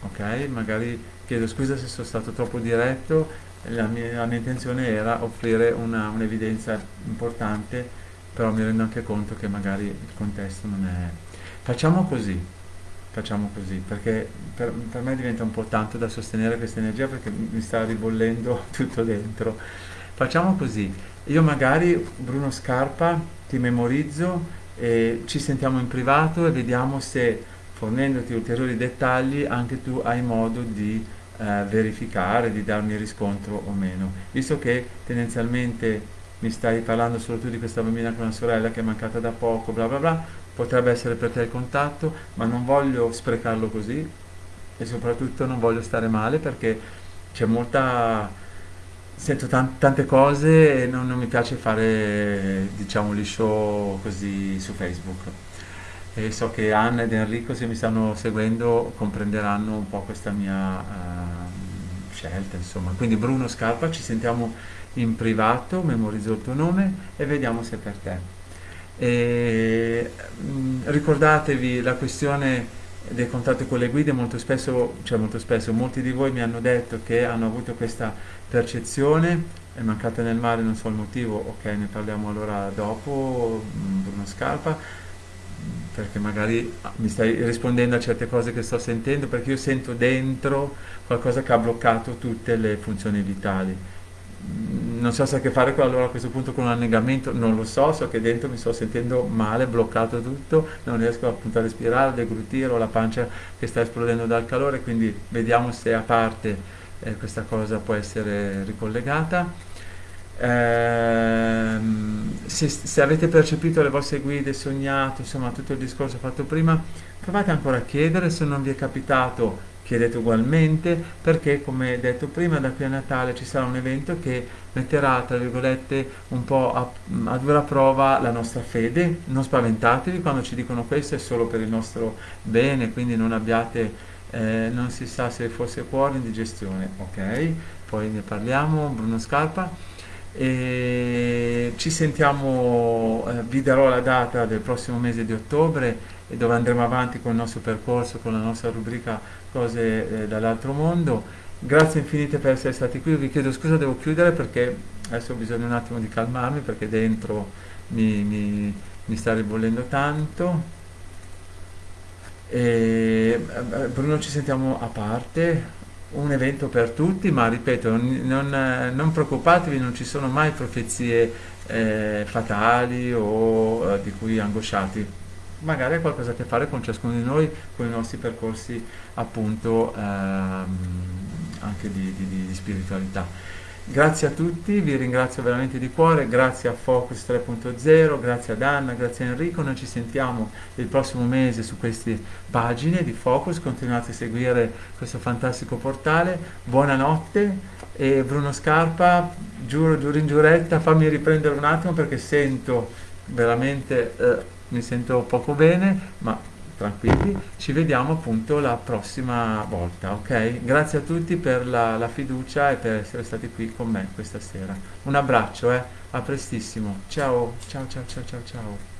Ok, magari chiedo scusa se sono stato troppo diretto la mia, la mia intenzione era offrire un'evidenza importante, però mi rendo anche conto che magari il contesto non è... Facciamo così, facciamo così, perché per, per me diventa un po' tanto da sostenere questa energia perché mi sta ribollendo tutto dentro. Facciamo così, io magari Bruno Scarpa ti memorizzo e ci sentiamo in privato e vediamo se fornendoti ulteriori dettagli anche tu hai modo di eh, verificare, di darmi riscontro o meno. Visto che tendenzialmente mi stai parlando solo tu di questa bambina con una sorella che è mancata da poco, bla bla bla, potrebbe essere per te il contatto, ma non voglio sprecarlo così e soprattutto non voglio stare male perché c'è molta... Sento tan- tante cose e non, non mi piace fare, diciamo, show così su Facebook e so che Anna ed Enrico se mi stanno seguendo comprenderanno un po' questa mia uh, scelta, insomma. Quindi Bruno Scarpa, ci sentiamo in privato, memorizzo il tuo nome e vediamo se è per te. E, mh, ricordatevi la questione dei contatti con le guide, molto spesso, cioè molto spesso, molti di voi mi hanno detto che hanno avuto questa percezione, è mancata nel mare, non so il motivo, ok, ne parliamo allora dopo, Bruno Scarpa, perché magari mi stai rispondendo a certe cose che sto sentendo, perché io sento dentro qualcosa che ha bloccato tutte le funzioni vitali non so se ha a che fare con, allora a questo punto con un annegamento, non lo so, so che dentro mi sto sentendo male, bloccato tutto, non riesco appunto a respirare, a deglutire, ho la pancia che sta esplodendo dal calore, quindi vediamo se a parte eh, questa cosa può essere ricollegata. Eh, se, se, avete percepito le vostre guide, sognato, insomma tutto il discorso fatto prima, provate ancora a chiedere, se non vi è capitato chiedete ugualmente perché come detto prima da qui a Natale ci sarà un evento che metterà tra virgolette un po' a, a dura prova la nostra fede. Non spaventatevi quando ci dicono questo è solo per il nostro bene quindi non abbiate eh, non si sa se fosse cuore indigestione ok? Poi ne parliamo Bruno Scarpa e ci sentiamo eh, vi darò la data del prossimo mese di ottobre e dove andremo avanti con il nostro percorso con la nostra rubrica cose eh, dall'altro mondo. Grazie infinite per essere stati qui, vi chiedo scusa, devo chiudere perché adesso ho bisogno un attimo di calmarmi perché dentro mi, mi, mi sta ribollendo tanto. E, eh, Bruno ci sentiamo a parte, un evento per tutti, ma ripeto, non, non preoccupatevi, non ci sono mai profezie eh, fatali o eh, di cui angosciati magari ha qualcosa a che fare con ciascuno di noi, con i nostri percorsi appunto ehm, anche di, di, di, spiritualità. Grazie a tutti, vi ringrazio veramente di cuore, grazie a Focus 3.0, grazie ad Anna, grazie a Enrico, noi ci sentiamo il prossimo mese su queste pagine di Focus, continuate a seguire questo fantastico portale, buonanotte e Bruno Scarpa, giuro, giuro in giuretta, fammi riprendere un attimo perché sento veramente... Eh, mi sento poco bene, ma tranquilli, ci vediamo appunto la prossima volta, ok? Grazie a tutti per la, la, fiducia e per essere stati qui con me questa sera. Un abbraccio, eh? A prestissimo. Ciao, ciao, ciao, ciao, ciao, ciao.